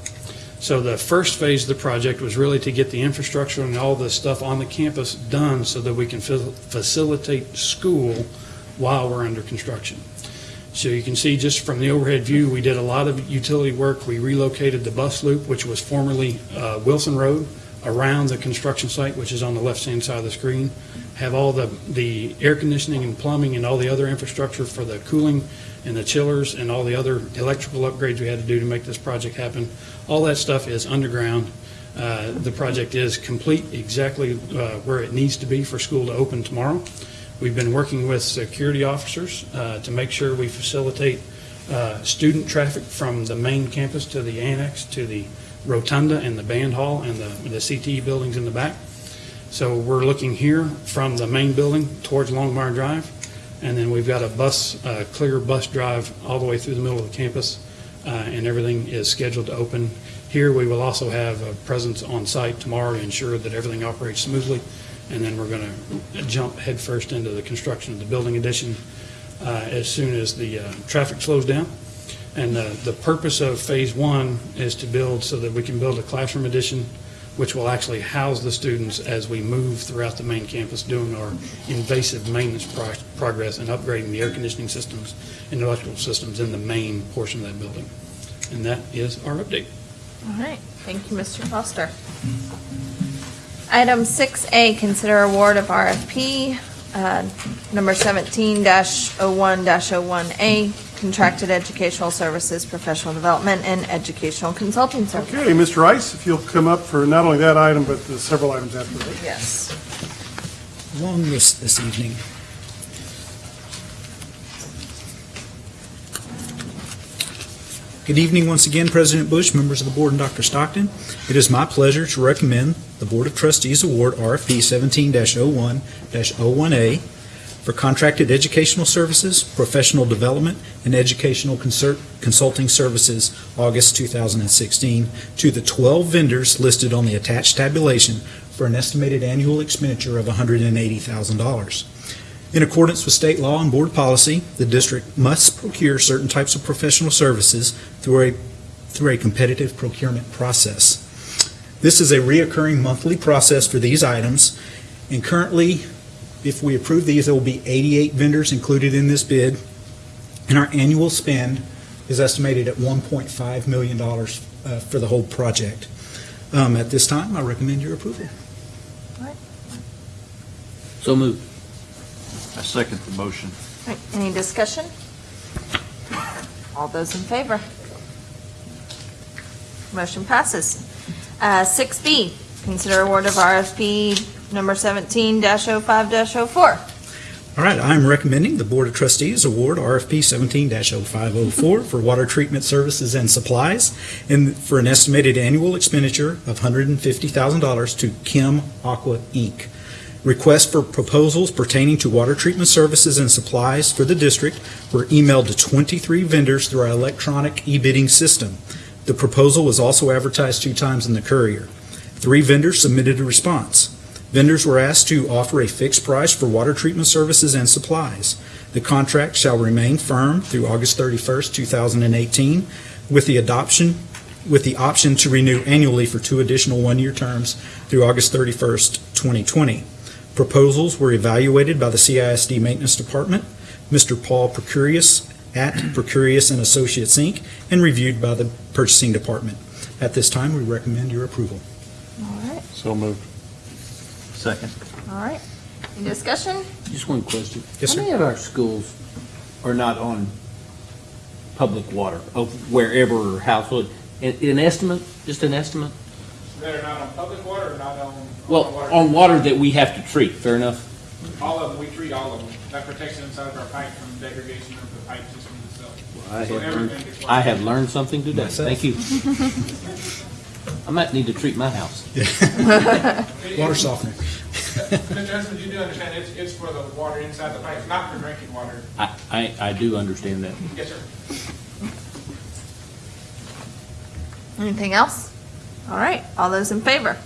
So the first phase of the project was really to get the infrastructure and all the stuff on the campus done so that we can fa- facilitate school while we're under construction. So you can see just from the overhead view, we did a lot of utility work. We relocated the bus loop, which was formerly uh, Wilson Road, around the construction site, which is on the left-hand side of the screen. Have all the, the air conditioning and plumbing and all the other infrastructure for the cooling and the chillers and all the other electrical upgrades we had to do to make this project happen. All that stuff is underground. Uh, The project is complete exactly uh, where it needs to be for school to open tomorrow. We've been working with security officers uh, to make sure we facilitate uh, student traffic from the main campus to the annex, to the rotunda and the band hall and the the CTE buildings in the back. So we're looking here from the main building towards Longmire Drive, and then we've got a bus, uh, clear bus drive all the way through the middle of the campus, uh, and everything is scheduled to open. Here, we will also have a presence on site tomorrow to ensure that everything operates smoothly, and then we're going to jump headfirst into the construction of the building addition uh, as soon as the uh, traffic slows down. And the purpose of Phase One is to build so that we can build a classroom addition, which will actually house the students as we move throughout the main campus, doing our invasive maintenance pro- progress and upgrading the air conditioning systems and electrical systems in the main portion of that building. And that is our update. All right, thank you, Mr. Foster. Item 6A, consider award of RFP, uh, number 17-01-01A, contracted educational services, professional development, and educational consulting services. Okay, Mr. Rice, if you'll come up for not only that item, but the several items after that. Yes. Long list this evening. Good evening once again, President Bush, members of the board, and Dr. Stockton. It is my pleasure to recommend the Board of Trustees award RFP 17-01-01A for contracted educational services, professional development, and educational consult- consulting services, August 2016, to the 12 vendors listed on the attached tabulation for an estimated annual expenditure of $180,000. In accordance with state law and board policy, the district must procure certain types of professional services through a, through a competitive procurement process. This is a reoccurring monthly process for these items, and currently, if we approve these, there will be 88 vendors included in this bid, and our annual spend is estimated at $1.5 million uh, for the whole project. Um, At this time, I recommend your approval. So moved. I second the motion. All right, Any discussion? All those in favor? Motion passes. Uh, 6B, consider award of RFP number 17-05-04. All right, I'm recommending the Board of Trustees award RFP 17-0504 for water treatment services and supplies, and for an estimated annual expenditure of $150,000 to Kim Aqua, Inc. Requests for proposals pertaining to water treatment services and supplies for the district were emailed to 23 vendors through our electronic e-bidding system. The proposal was also advertised two times in the Courier. Three vendors submitted a response. Vendors were asked to offer a fixed price for water treatment services and supplies. The contract shall remain firm through August 31st, 2018, with the adoption, with the option to renew annually for two additional one-year terms through August 31st, 2020. Proposals were evaluated by the CISD Maintenance Department, Mr. Paul Procurius at Procurius and Associates, Inc., and reviewed by the Purchasing Department. At this time, we recommend your approval. All right, So moved. Second. all right. Any discussion? Just one question. Yes, How sir. many of our schools are not on public water, of wherever household? An an estimate, just an estimate? That are not on public water or not on? Well, on water that we have to treat, fair enough? All of them, we treat all of them. That protects the inside of our pipe from degradation of the pipe system itself. I So have learned, I have learned something today. Myself. Thank you. (laughs) I might need to treat my house. (laughs) Water softener. Mr. Hudson, you do understand it's, it's for the water inside the pipe, not for drinking water. I, I, I do understand that. Yes, sir. Anything else? All right, all those in favor?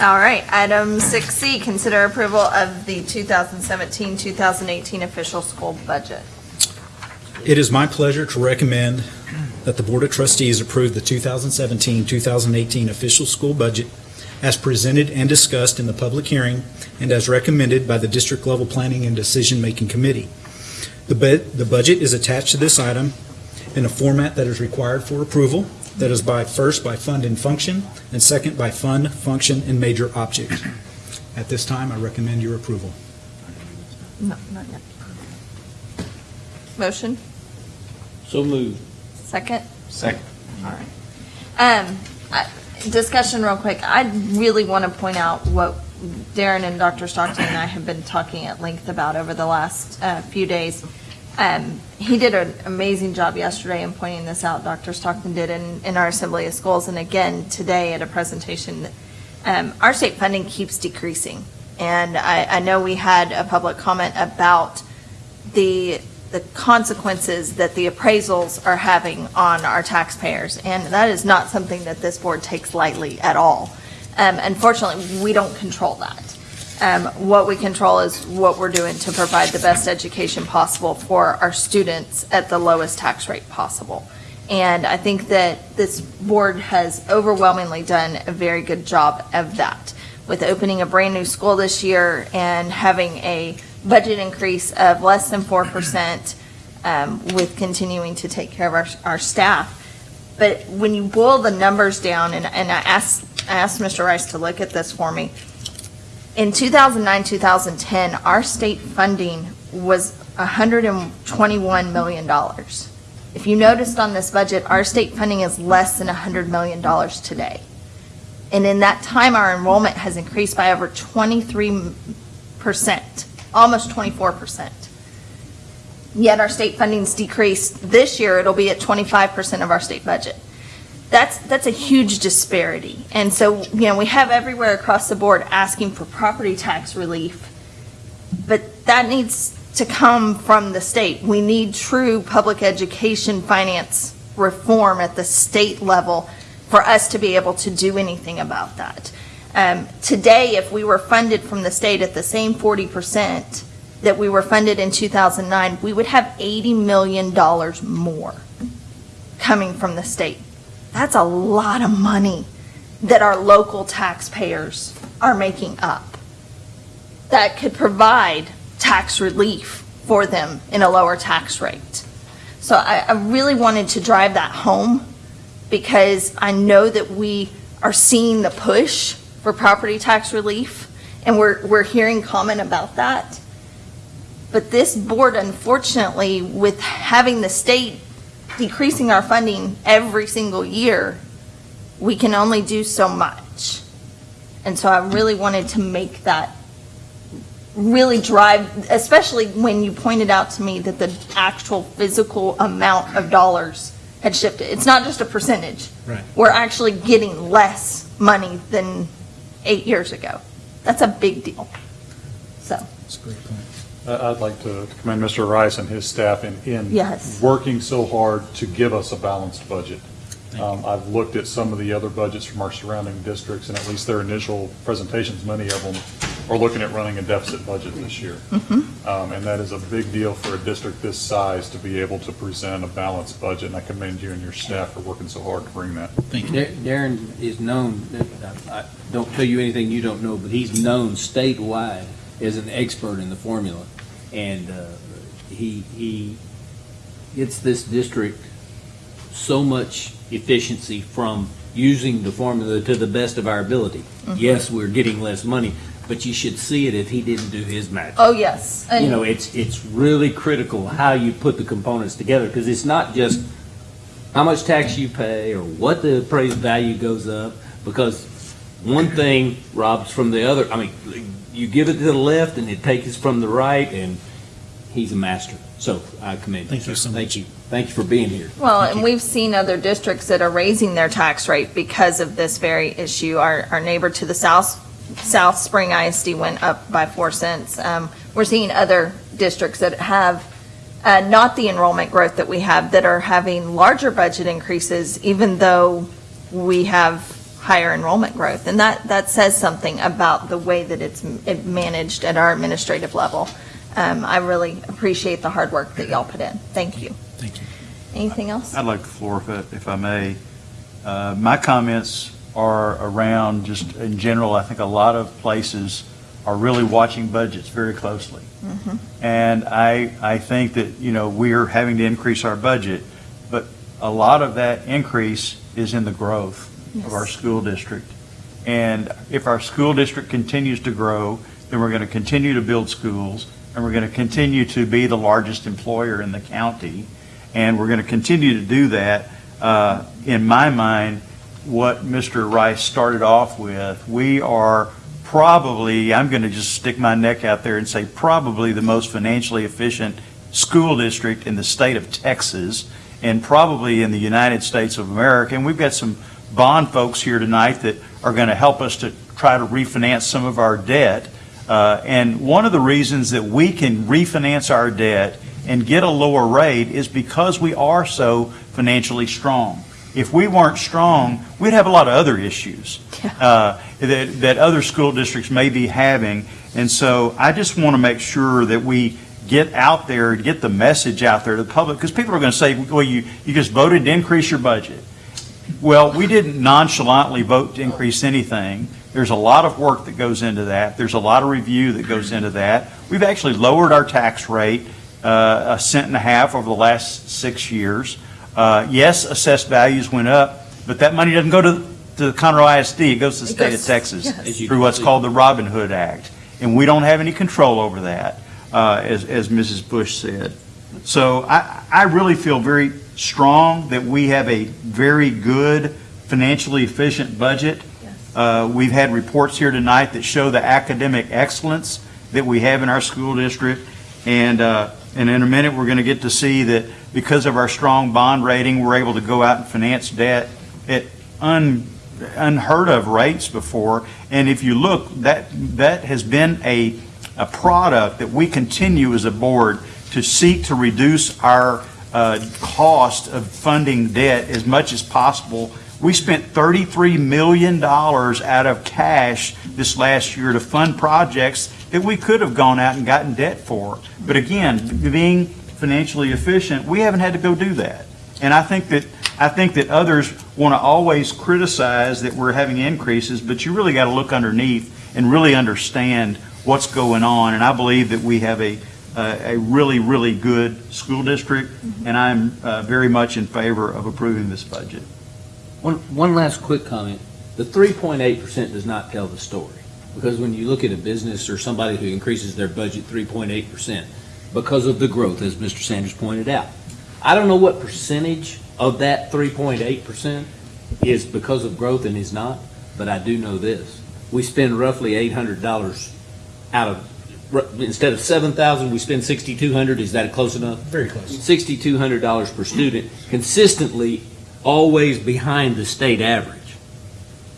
All right, item 6C, consider approval of the 2017-2018 official school budget. It is my pleasure to recommend that the Board of Trustees approve the 2017-2018 official school budget as presented and discussed in the public hearing and as recommended by the District Level Planning and Decision-Making Committee. The the budget is attached to this item in a format that is required for approval, that is by, first by fund and function, and second by fund, function, and major object. At this time, I recommend your approval. No, not yet. Motion, So moved. Second? Second. All right. Um, I- discussion real quick. I really want to point out what Darren and Dr. Stockton and I have been talking at length about over the last uh, few days. Um, he did an amazing job yesterday in pointing this out. Dr. Stockton did in, in our Assembly of Schools, and again today at a presentation. Um, our state funding keeps decreasing, and I, I know we had a public comment about the the consequences that the appraisals are having on our taxpayers, and that is not something that this board takes lightly at all. Um, unfortunately, we don't control that. Um, what we control is what we're doing to provide the best education possible for our students at the lowest tax rate possible. And I think that this board has overwhelmingly done a very good job of that with opening a brand-new school this year and having a budget increase of less than 4% um, with continuing to take care of our, our staff. But when you boil the numbers down, and, and I asked, I asked Mr. Rice to look at this for me. In 2009, 2010, our state funding was $121 million. If you noticed on this budget, our state funding is less than $100 million today. And in that time, our enrollment has increased by over 23%, almost 24%. Yet our state funding's decreased. This year, it'll be at 25% of our state budget. That's, that's a huge disparity. And so, you know, we have everywhere across the board asking for property tax relief, but that needs to come from the state. We need true public education finance reform at the state level for us to be able to do anything about that. Um, Today, if we were funded from the state at the same 40% that we were funded in 2009, we would have $80 million more coming from the state. That's a lot of money that our local taxpayers are making up that could provide tax relief for them in a lower tax rate. So I, I really wanted to drive that home because I know that we are seeing the push for property tax relief, and we're, we're hearing comment about that. But this board, unfortunately, with having the state decreasing our funding every single year, we can only do so much. And so I really wanted to make that really drive, especially when you pointed out to me that the actual physical amount of dollars had shifted. It's not just a percentage. Right. We're actually getting less money than eight years ago. That's a big deal. So, That's a great point. I- I'd like to commend Mr. Rice and his staff in, in Yes. working so hard to give us a balanced budget. Um, I've looked at some of the other budgets from our surrounding districts, and at least their initial presentations, many of them are looking at running a deficit budget this year. Um, And that is a big deal for a district this size to be able to present a balanced budget, and I commend you and your staff for working so hard to bring that. Thank you. Darren is known, I I don't tell you anything you don't know, but he's known statewide as an expert in the formula. And uh, he, he gets this district so much efficiency from using the formula to the best of our ability. Mhm. Yes, we're getting less money, but you should see it if he didn't do his magic. oh, yes. And- You know, it's, it's really critical how you put the components together, because it's not just how much tax you pay or what the appraised value goes up, because one thing robs from the other. I mean, you give it to the left and it takes it from the right, and he's a master. So I commend you. Thank you sir. so Thank you. Thank you for being here. Well, and we've seen other districts that are raising their tax rate because of this very issue. Our, our neighbor to the south, South Spring ISD went up by four cents. Um, we're seeing other districts that have, uh, not the enrollment growth that we have, that are having larger budget increases, even though we have higher enrollment growth. And that, that says something about the way that it's managed at our administrative level. Um, I really appreciate the hard work that y'all put in. Thank you. Thank you. Anything else? I'd like the floor if I- if I may. Uh, My comments are around, just in general, I think a lot of places are really watching budgets very closely. Mhm. And I, I think that, you know, we're having to increase our budget, but a lot of that increase is in the growth of our school district. And if our school district continues to grow, then we're going to continue to build schools, and we're going to continue to be the largest employer in the county. And we're going to continue to do that. Uh, In my mind, what Mr. Rice started off with, we are probably, I'm going to just stick my neck out there and say probably the most financially efficient school district in the state of Texas and probably in the United States of America. And we've got some bond folks here tonight that are going to help us to try to refinance some of our debt. Uh, And one of the reasons that we can refinance our debt and get a lower rate is because we are so financially strong. If we weren't strong, we'd have a lot of other issues uh, that, that other school districts may be having. And so I just want to make sure that we get out there, and get the message out there to the public, because people are going to say, well, you, you just voted to increase your budget. Well, we didn't nonchalantly vote to increase anything. There's a lot of work that goes into that. There's a lot of review that goes into that. We've actually lowered our tax rate uh, a cent and a half over the last six years. Uh, Yes, assessed values went up, but that money doesn't go to, to the Conroe ISD. It goes to the It state goes- of Texas yes. Through what's called the Robin Hood Act. And we don't have any control over that, uh, as, as Mrs. Bush said. So I, I really feel very strong that we have a very good financially efficient budget. Uh, We've had reports here tonight that show the academic excellence that we have in our school district. And, uh, and in a minute, we're going to get to see that because of our strong bond rating, we're able to go out and finance debt at un, unheard of rates before. And if you look, that, that has been a, a product that we continue as a board to seek to reduce our uh, cost of funding debt as much as possible. We spent $33 million out of cash this last year to fund projects that we could have gone out and gotten debt for. But again, being financially efficient, we haven't had to go do that. And I think that, I think that others want to always criticize that we're having increases, but you really got to look underneath and really understand what's going on. And I believe that we have a, a a really, really good school district, and I'm uh, very much in favor of approving this budget. One, one last quick comment. The three point eight percent does not tell the story. Because when you look at a business or somebody who increases their budget three point eight percent, because of the growth, as Mr. Sanders pointed out. I don't know what percentage of that three point eight percent is because of growth and is not, but I do know this. We spend roughly eight hundred dollars out of, instead of seven thousand, we spend sixty-two hundred. Is that close enough? Very close. sixty-two hundred dollars per student, consistently always behind the state average.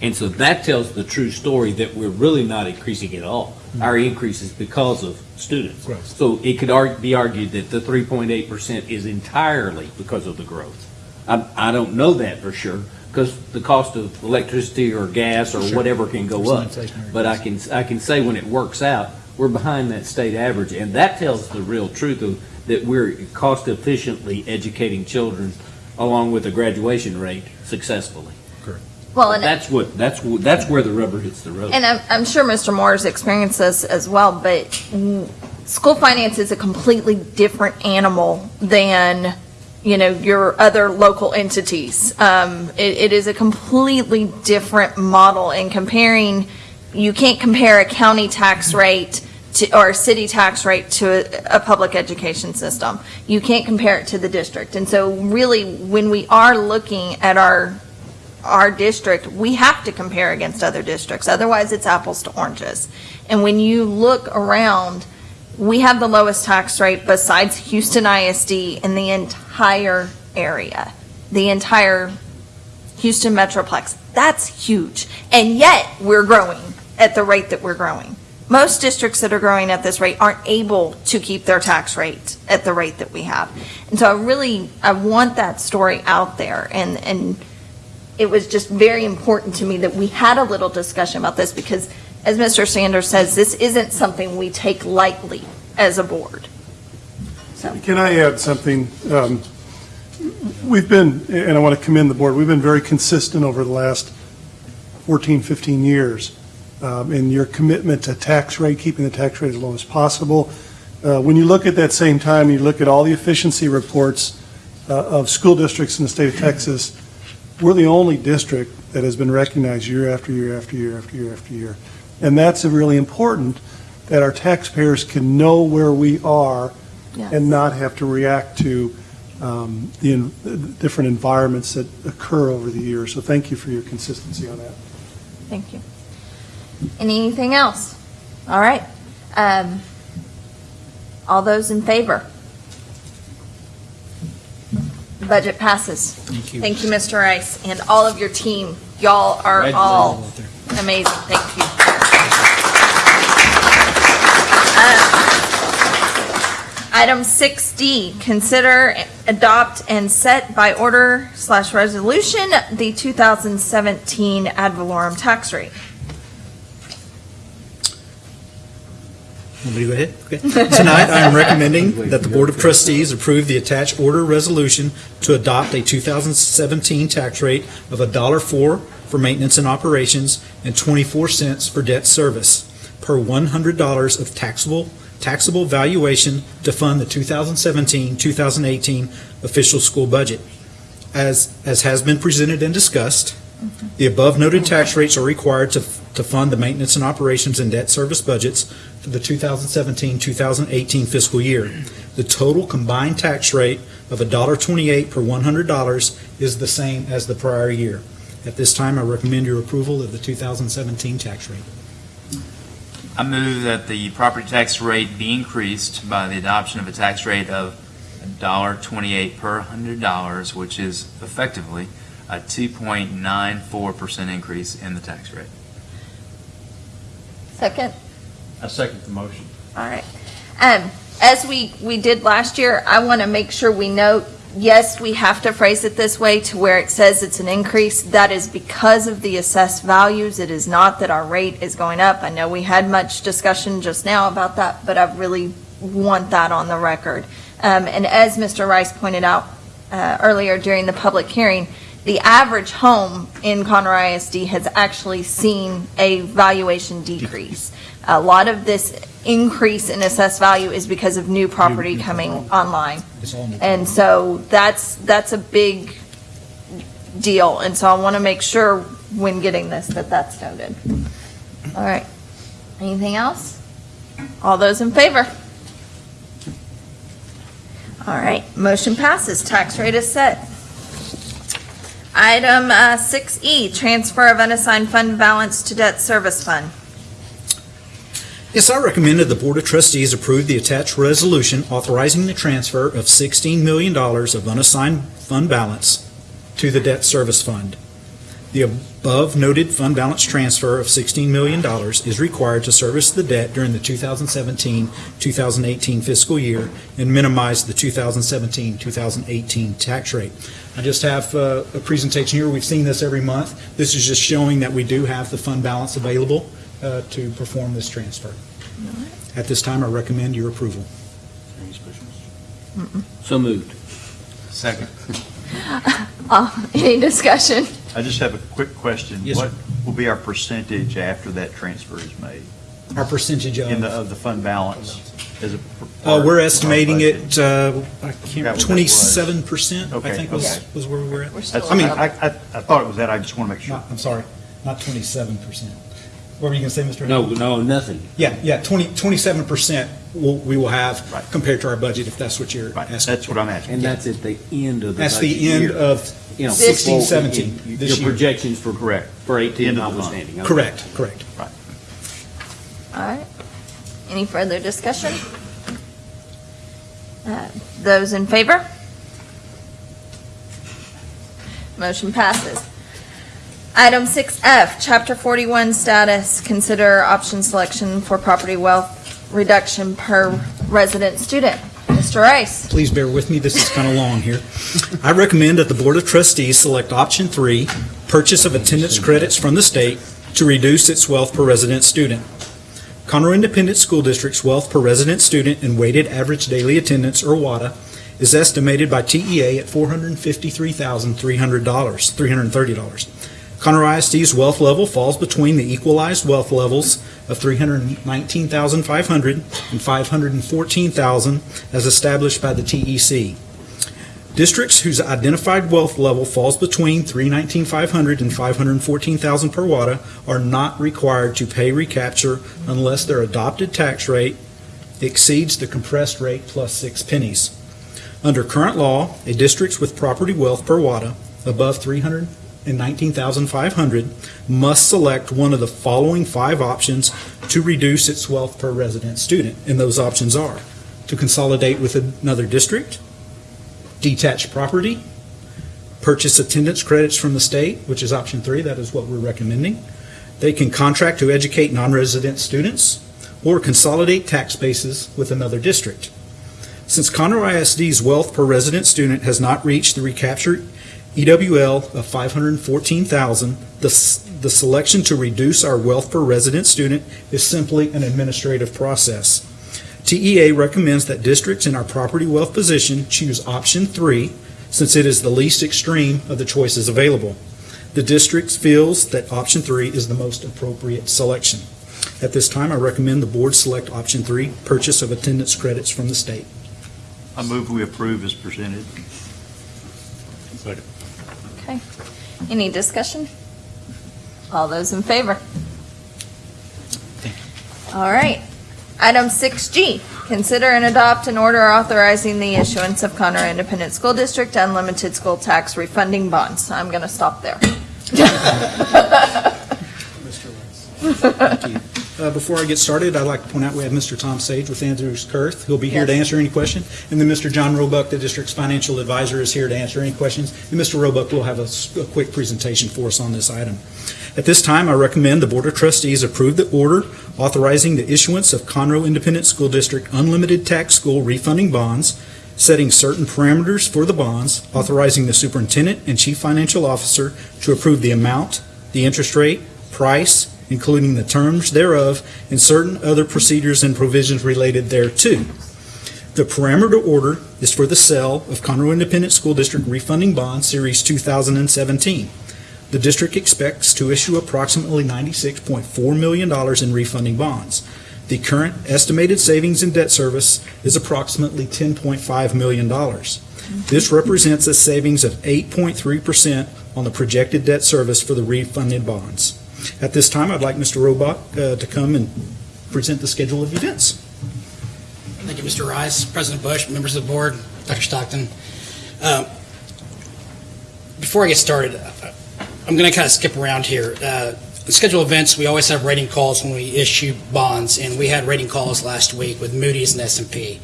And so that tells the true story that we're really not increasing at all. Our increase is because of students. Growth. So it could be argued that the three point eight percent is entirely because of the growth. I, I don't know that for sure, because the cost of electricity or gas or Sure. whatever can go There's up. But I can, I can say when it works out, we're behind that state average, and that tells the real truth of, that we're cost efficiently educating children along with a graduation rate successfully. Well, and That's what, that's, wh- that's where the rubber hits the road. And I'm, I'm sure Mr. Moore's experienced this as well, but mm, school finance is a completely different animal than, you know, your other local entities. Um, it, it is a completely different model and comparing, you can't compare a county tax rate to, or a city tax rate to a, a public education system. You can't compare it to the district. And so really, when we are looking at our our district, we have to compare against other districts, otherwise it's apples to oranges. And when you look around, we have the lowest tax rate besides Houston ISD in the entire area, the entire Houston Metroplex. That's huge. And yet, we're growing at the rate that we're growing. Most districts that are growing at this rate aren't able to keep their tax rate at the rate that we have. And so I really, I want that story out there. And, and it was just very important to me that we had a little discussion about this because, as Mr. Sanders says, this isn't something we take lightly as a board. Can I add something? Um, We've been, and I want to commend the board, we've been very consistent over the last 14, 15 years um, in your commitment to tax rate, keeping the tax rate as low as possible. Uh, When you look at that same time, you look at all the efficiency reports uh, of school districts in the state of Texas, we're the only district that has been recognized year after year after year after year after year. And that's really important, that our taxpayers can know where we are and not have to react to um, the en- the different environments that occur over the years. So thank you for your consistency on that. Thank you. Anything else? All right. Um, All those in favor? Budget passes. Thank you. Thank you, Mr. Rice, and all of your team. Y'all are all amazing. Thank you. Uh, Item 6D, consider, adopt, and set by order slash resolution the 2017 ad valorem tax rate. To go ahead? Okay. Tonight, I am recommending that the Board of Trustees approve the attached order resolution to adopt a 2017 tax rate of $1.04 for maintenance and operations and 24 cents for debt service per $100 of taxable, taxable valuation to fund the 2017-2018 official school budget. As, as has been presented and discussed, the above noted tax rates are required to, to fund the maintenance and operations and debt service budgets for the 2017-2018 fiscal year. The total combined tax rate of $1.28 per $100 is the same as the prior year. At this time, I recommend your approval of the 2017 tax rate. I move that the property tax rate be increased by the adoption of a tax rate of $1.28 per hundred dollars, which is effectively a 2.94% increase in the tax rate. Second? I second the motion. All right. Um, as we, we did last year, I want to make sure we note, yes, we have to phrase it this way to where it says it's an increase. That is because of the assessed values. It is not that our rate is going up. I know we had much discussion just now about that, but I really want that on the record. Um, and as Mr. Rice pointed out, uh, earlier during the public hearing, the average home in Conroe ISD has actually seen a valuation decrease. A lot of this increase in assessed value is because of new property coming online. It's all new. And so that's, that's a big deal. And so I want to make sure when getting this, that that's noted. All right. Anything else? All those in favor? All right, motion passes. Tax rate is set. Item uh, 6E, transfer of unassigned fund balance to debt service fund. Yes, I recommend that the Board of Trustees approve the attached resolution authorizing the transfer of $16 million of unassigned fund balance to the debt service fund. The above noted fund balance transfer of $16 million is required to service the debt during the 2017-2018 fiscal year and minimize the 2017-2018 tax rate. I just have uh, a presentation here. We've seen this every month. This is just showing that we do have the fund balance available uh, to perform this transfer. At this time, I recommend your approval. So moved. Second. (laughs) Uh, Any discussion? I just have a quick question. Yes, sir. What will be our percentage after that transfer is made Our percentage in the, of, of the fund balance? As a p- uh, we're of our estating budget? it, uh, I Forgot can't, was. twenty-seven percent, I Okay, think was, okay. was where we were at. We're still I mean. I, I, I thought it was that, I just want to make sure. Not- I'm sorry, not twenty-seven percent. What were you going to say, Mr.? No, no, nothing. Yeah, yeah, 20, 27% will, we will have compared to our budget, if that's what you're asking. That's what I'm asking. And that's at the end of the That's budget the end year. of You know, 16, well, 17, your- this Your year. projections for, correct, for 18 End of the month. notwithstanding. okay. Correct, correct. All right. Any further discussion? Uh, Those in favor? Motion passes. Item 6F, Chapter 41 status, consider option selection for property wealth reduction per resident student. Mr. Rice? Please bear with me, this is kind of long here. I recommend that the Board of Trustees select option three, purchase of attendance credits from the state to reduce its wealth per resident student. Conroe Independent School District's wealth per resident student and weighted average daily attendance, or WADA, is estimated by TEA at $453,300, $330. Conroe ISD's wealth level falls between the equalized wealth levels of $319,500 and $514,000, as established by the TEC. Districts whose identified wealth level falls between 319,500 and 514,000 per WADA are not required to pay recapture unless their adopted tax rate exceeds the compressed rate plus six pennies. Under current law, a district with property wealth per WADA above 319,500 must select one of the following five options to reduce its wealth per resident student, and those options are to consolidate with another district, detached property, purchase attendance credits from the state, which is option three, that is what we're recommending. They can contract to educate non-resident students, or consolidate tax bases with another district. Since Conroe ISD's wealth per resident student has not reached the recaptured EWL of 514,000, the, the selection to reduce our wealth per resident student is simply an administrative process. TEA recommends that districts in our property wealth position choose option three, since it is the least extreme of the choices available. The district feels that option three is the most appropriate selection. At this time, I recommend the board select option three, purchase of attendance credits from the state. I move we approve as presented. Second. Okay. Any discussion? All those in favor? All right. Item 6G, consider and adopt an order authorizing the issuance of Conroe Independent School District unlimited school tax refunding bonds. I'm going to stop there. (laughs) (laughs) Uh, Before I get started, I'd like to point out we have Mr. Tom Sage with Andrews Kurth. He'll be here to answer any question. And then Mr. John Roebuck, the district's financial advisor, is here to answer any questions. And Mr. Roebuck will have a quick presentation for us on this item. At this time, I recommend the Board of Trustees approve the order authorizing the issuance of Conroe Independent School District unlimited tax school refunding bonds, setting certain parameters for the bonds, authorizing the superintendent and chief financial officer to approve the amount, the interest rate, price, including the terms thereof, and certain other procedures and provisions related thereto. The parameter order is for the sale of Conroe Independent School District refunding bond Series 2017. The district expects to issue approximately $96.4 million in refunding bonds. The current estimated savings in debt service is approximately $10.5 million. This represents a savings of 8.3% on the projected debt service for the refunded bonds. At this time, I'd like Mr. Roebuck uh, to come and present the schedule of events. Thank you, Mr. Rice, President Bush, members of the board, Dr. Stockton. Um, Before I get started, uh, I'm going to kind of skip around here. Uh, schedule events, we always have rating calls when we issue bonds, and we had rating calls last week with Moody's and s and P.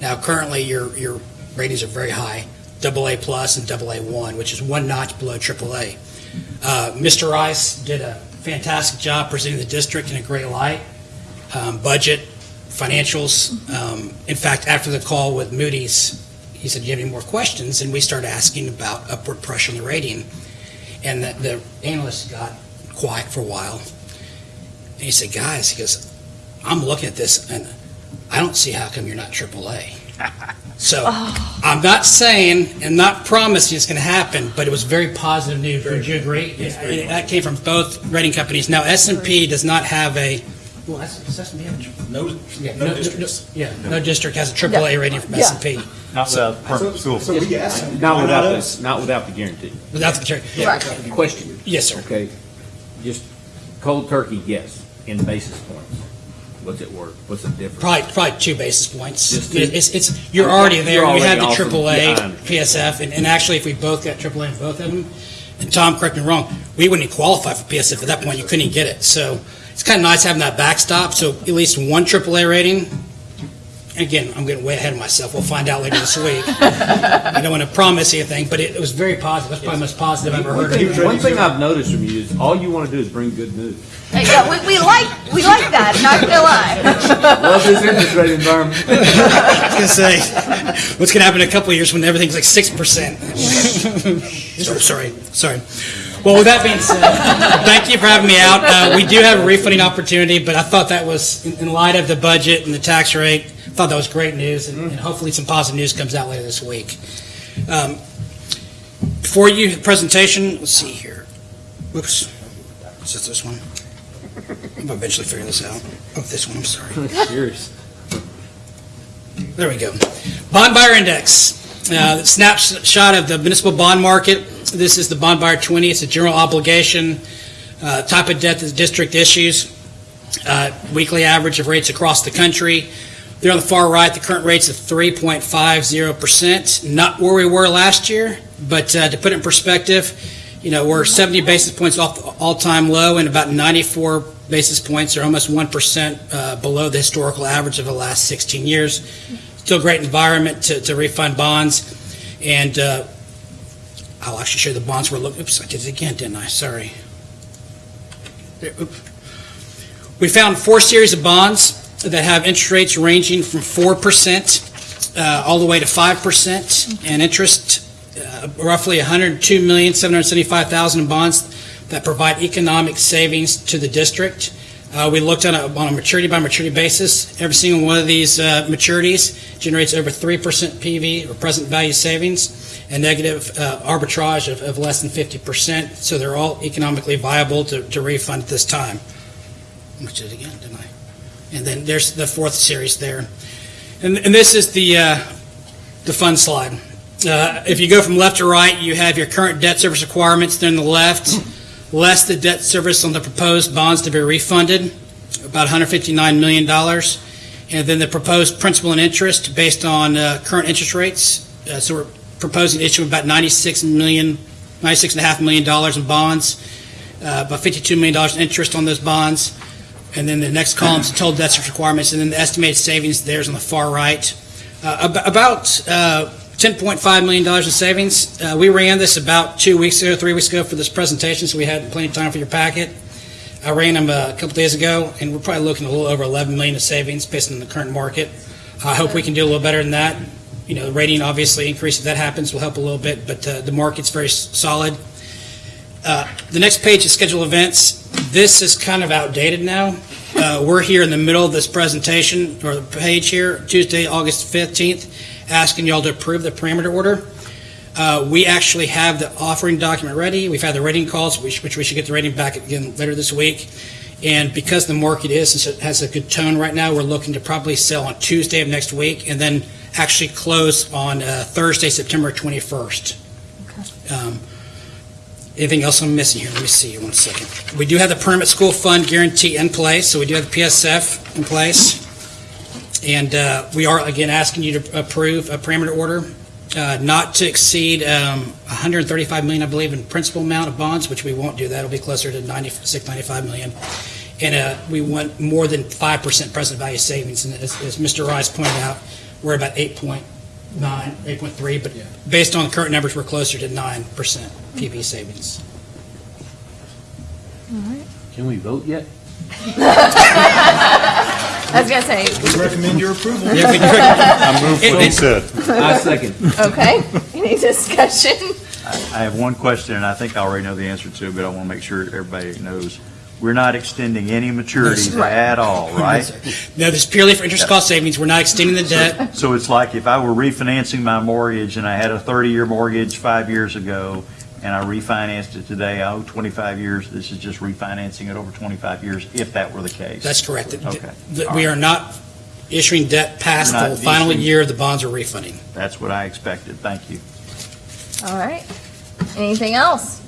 Now, currently, your, your ratings are very high, double A plus and double A one, which is one notch below triple A. Uh, Mr. Rice did a fantastic job presenting the district in a great light. Um, Budget, financials. Um, In fact, after the call with Moody's, he said, do you have any more questions? And we started asking about upward pressure on the rating. And the, the analyst got quiet for a while. And he said, guys, he goes, I'm looking at this and I don't see how come you're not AAA. (laughs) So I'm not saying and not promising it's going to happen, but it was very positive news. Would you agree? Yeah, That came from both rating companies. Now, s and P does not have a, well, S- does S&P No, yeah, no no, no, yeah, no district has a AAA rating from Yeah. S&P Not without permanent school. Not without the, not without the guarantee. without the, yeah. Right. Question, Yes, sir. okay, just cold turkey guess. in basis points? What's it worth? What's the difference? Probably, probably two basis points. Just two? It's, it's, you're already there, You're you had the already off AAA, yeah, I understand. PSF, and, and actually, if we both got AAA in both of them, and Tom, correct me wrong, we wouldn't qualify for PSF at that point, you couldn't even get it. So it's kind of nice having that backstop, so at least one AAA rating. Again, I'm getting way ahead of myself, we'll find out later this week. (laughs) I don't want to promise you anything, but it, it was very positive, that's probably the most positive I've ever One heard. thing, one thing I've noticed from you is all you want to do is bring good news. Hey, Yeah, we, we like, we like that, not gonna lie. (laughs) Love this interest rate environment. (laughs) I was gonna say, what's gonna happen in a couple of years when everything's like six percent? Sorry, sorry. Well, with that being said, thank you for having me out. Uh, we do have a refunding opportunity, but I thought that was, in, in light of the budget and the tax rate, I thought that was great news, and, and hopefully some positive news comes out later this week. Um, before you, presentation, let's see here. Whoops. Is it this one? I'll eventually figure this out. Oh, this one, I'm sorry. (laughs) Serious. There we go. Bond buyer index, uh, snapshot of the municipal bond market. This is the bond buyer 20. It's a general obligation uh, type of debt that the district issues. Uh, Weekly average of rates across the country. There on the far right, the current rate's of 3.50%. Not where we were last year, but uh, to put it in perspective, you know, we're 70 basis points off all-time low and about 94 basis points or almost 1% uh, below the historical average of the last 16 years. Still great environment to, to refund bonds. And uh, I'll actually show the bonds we're looking, oops, I did it again, didn't I? Sorry. There. We found four series of bonds that have interest rates ranging from 4% uh, all the way to 5% and interest uh, roughly 102,775,000 in bonds that provide economic savings to the district. Uh, We looked on a, on a maturity by maturity basis. Every single one of these uh, maturities generates over 3% PV or present value savings and negative uh, arbitrage of, of less than 50%. So they're all economically viable to, to refund at this time. Which is again, didn't I? And then there's the fourth series there. And, and this is the, uh, the fund slide. Uh, If you go from left to right, you have your current debt service requirements there on the left, less the debt service on the proposed bonds to be refunded, about $159 million. And then the proposed principal and interest based on uh, current interest rates. Uh, So we're proposing issuing about 96 million, 96 and a half million dollars in bonds, uh, about $52 million in interest on those bonds. And then the next column is the total debt service requirements, and then the estimated savings there's on the far right. Uh, About uh, $10.5 million in savings. Uh, We ran this about two weeks ago, three weeks ago for this presentation, so we had plenty of time for your packet. I ran them uh, a couple days ago, and we're probably looking a little over 11 million in savings based on the current market. I hope we can do a little better than that. You know, the rating obviously increase, if that happens, will help a little bit, but uh, the market's very solid. Uh, The next page is schedule events. This is kind of outdated now. Uh, We're here in the middle of this presentation, or the page here, Tuesday, August 15th, asking y'all to approve the parameter order. Uh, We actually have the offering document ready. We've had the rating calls, which which we should get the rating back again later this week. And because the market is, it has a good tone right now, we're looking to probably sell on Tuesday of next week and then actually close on uh, Thursday, September 21st. Um, Anything else I'm missing here? Let me see, one second. We do have the permit school fund guarantee in place, so we do have the PSF in place. And uh, we are, again, asking you to approve a parameter order uh, not to exceed um, 135 million, I believe, in principal amount of bonds, which we won't do. That'll be closer to 96, 95 million. And uh, we want more than 5% present value savings. And as as Mr. Rice pointed out, we're about 8.9, 8.3, but based on the current numbers, we're closer to 9% PV savings. Can we vote yet? (laughs) I was gonna say, We recommend your approval. Yeah, we do. I move what he It- said. I second. okay, any discussion? I have one question, and I think I already know the answer to, it, but I want to make sure everybody knows. We're not extending any maturities Right. at all, (laughs) right? No, this is purely for interest cost savings. We're not extending the debt. So it's like if I were refinancing my mortgage and I had a 30-year mortgage five years ago, and I refinanced it today, I owe 25 years, this is just refinancing it over 25 years, if that were the case. That's correct. Okay. That We are not issuing debt past We're the final issuing- year of the bonds are refunding. That's what I expected, thank you. All right. Anything else?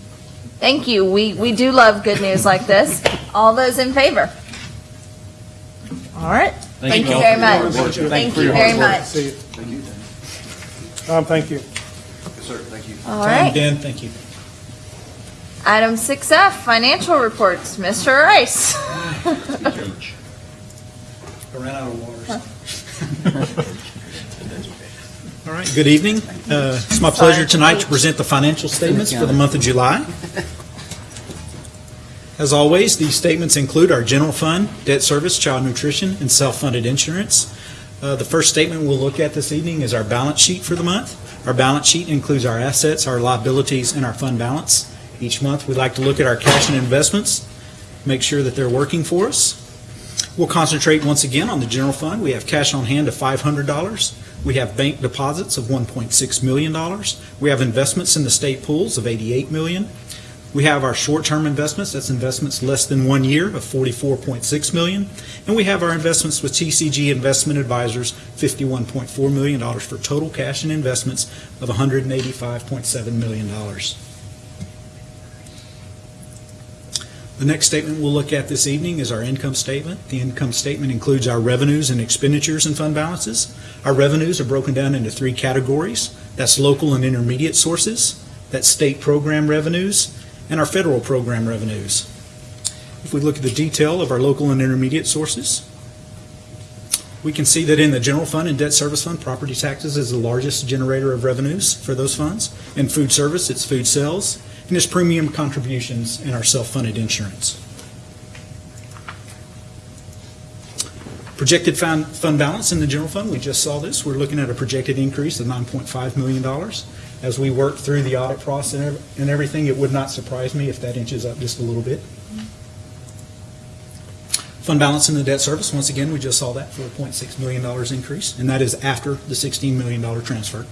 Thank you. We, we do love good news like this. All those in favor? All right. Thank Thank you. you very much. Thank you. Thank for you your very much. See you. Tom, thank you. Sir, thank you. All right. Dan, thank you. Item 6F, financial reports. Mr. Rice. I ran out of water. (laughs) (laughs) All right, good evening. Uh, It's my pleasure tonight to present the financial statements for the month of July. As always, these statements include our general fund, debt service, child nutrition, and self-funded insurance. Uh, The first statement we'll look at this evening is our balance sheet for the month. Our balance sheet includes our assets, our liabilities, and our fund balance. Each month, we like to look at our cash and investments, make sure that they're working for us. We'll concentrate once again on the general fund. We have cash on hand of $500. We have bank deposits of $1.6 million. We have investments in the state pools of 88 million. We have our short-term investments, that's investments less than one year of 44.6 million. And we have our investments with TCG Investment Advisors, $51.4 million for total cash and investments of $185.7 million. The next statement we'll look at this evening is our income statement. The income statement includes our revenues and expenditures and fund balances. Our revenues are broken down into three categories. That's local and intermediate sources, that's state program revenues, and our federal program revenues. If we look at the detail of our local and intermediate sources, we can see that in the general fund and debt service fund, property taxes is the largest generator of revenues for those funds. In food service, it's food sales, and premium contributions in our self-funded insurance. Projected fund, balance in the general fund, we just saw this. We're looking at a projected increase of $9.5 million. As we work through the audit process and everything, it would not surprise me if that inches up just a little bit. Fund balance in the debt service, once again, we just saw that for a $0.6 million increase, and that is after the $16 million transfer.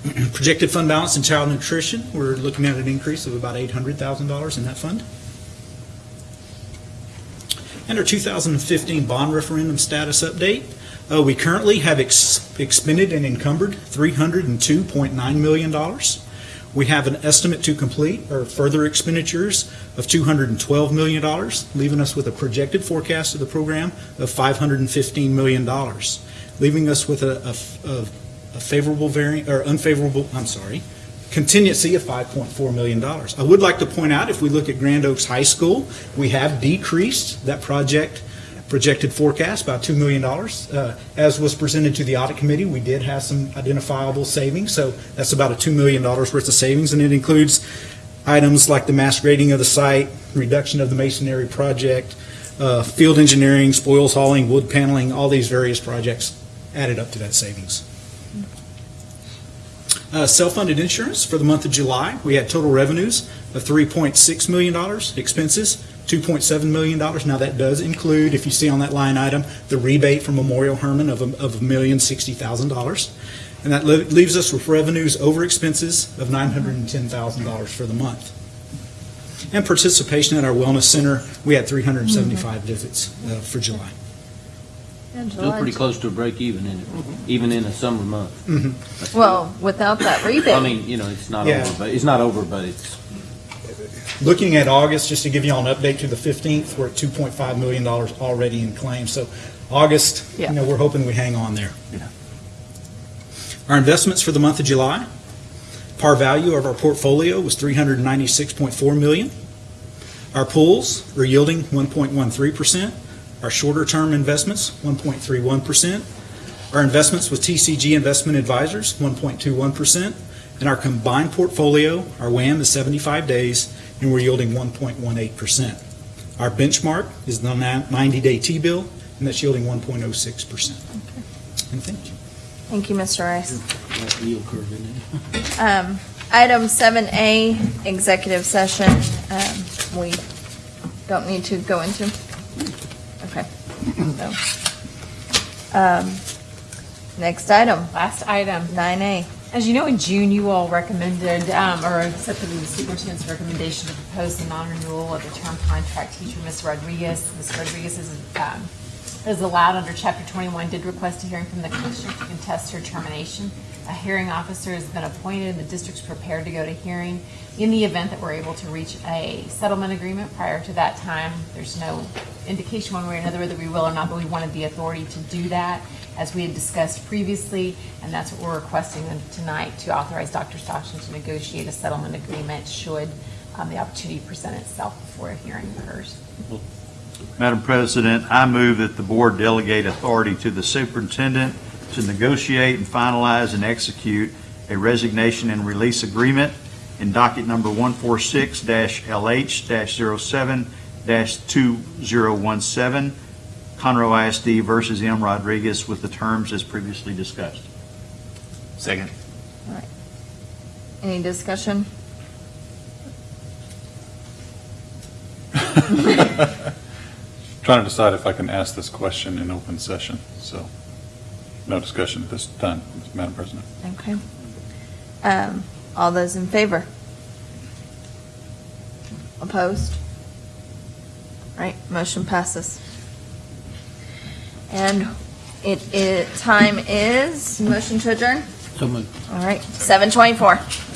(clears throat) Projected fund balance in child nutrition, we're looking at an increase of about $800,000 in that fund. And our 2015 bond referendum status update, uh, we currently have ex- expended and encumbered $302.9 million. We have an estimate to complete or further expenditures of $212 million, leaving us with a projected forecast of the program of $515 million, leaving us with a, a- a- a favorable variant, or unfavorable, I'm sorry, contingency of $5.4 million. I would like to point out, if we look at Grand Oaks High School, we have decreased that project projected forecast by $2 million. Uh, As was presented to the audit committee, we did have some identifiable savings, so that's about a $2 million worth of savings, and it includes items like the mass grading of the site, reduction of the masonry project, uh, field engineering, spoils hauling, wood paneling, all these various projects added up to that savings. Uh, Self-funded insurance for the month of July, we had total revenues of $3.6 million, expenses $2.7 million. Now, that does include, if you see on that line item, the rebate from Memorial Hermann of of a million sixty thousand dollars. And that le- leaves us with revenues over expenses of $910,000 for the month. And participation at our wellness center, we had 375 visits uh, for July. Still pretty close to a break even in it, even in a summer month. Mhm. Well, without that rebate. I mean, you know, it's not Yeah. over, but, it's not over, but it's, Looking at August, just to give you all an update to the 15th, we're at $2.5 million already in claims. So August, you know, we're hoping we hang on there. Our investments for the month of July, par value of our portfolio was 396.4 million. Our pools are yielding 1.13%. Our shorter-term investments, 1.31%. Our investments with TCG Investment Advisors, 1.21%. And our combined portfolio, our WAM is 75 days, and we're yielding 1.18%. Our benchmark is the 90-day T-bill, and that's yielding 1.06%. And thank you. Thank you, Mr. Rice. that yield curve in it. (laughs) Um, Item 7A, executive session, um, we don't need to go into? Okay. So, um, Next item. Last item. 9A. As you know, in June, you all recommended, um, or accepted the superintendent's recommendation to propose the non-renewal of the term contract teacher, Ms. Rodriguez. Ms. Rodriguez is um, as allowed under Chapter 21, did request a hearing from the commissioner to contest her termination. A hearing officer has been appointed, and the district's prepared to go to hearing. In the event that we're able to reach a settlement agreement prior to that time, there's no indication one way or another whether we will or not, but we wanted the authority to do that, as we had discussed previously, and that's what we're requesting tonight, to authorize Dr. Stockton to negotiate a settlement agreement should um, the opportunity present itself before a hearing occurs. Madam President, I move that the board delegate authority to the superintendent to negotiate and finalize and execute a resignation and release agreement in docket number 146-LH-07-2017, Conroe ISD versus M. Rodriguez with the terms as previously discussed. Second. All right. Any discussion? (laughs) Trying to decide if I can ask this question in open session, so no discussion at this time, Madam President. Okay. Um, All those in favor? Opposed? All right, motion passes. And it, it, time is, motion to adjourn? So moved. All right, 7:24.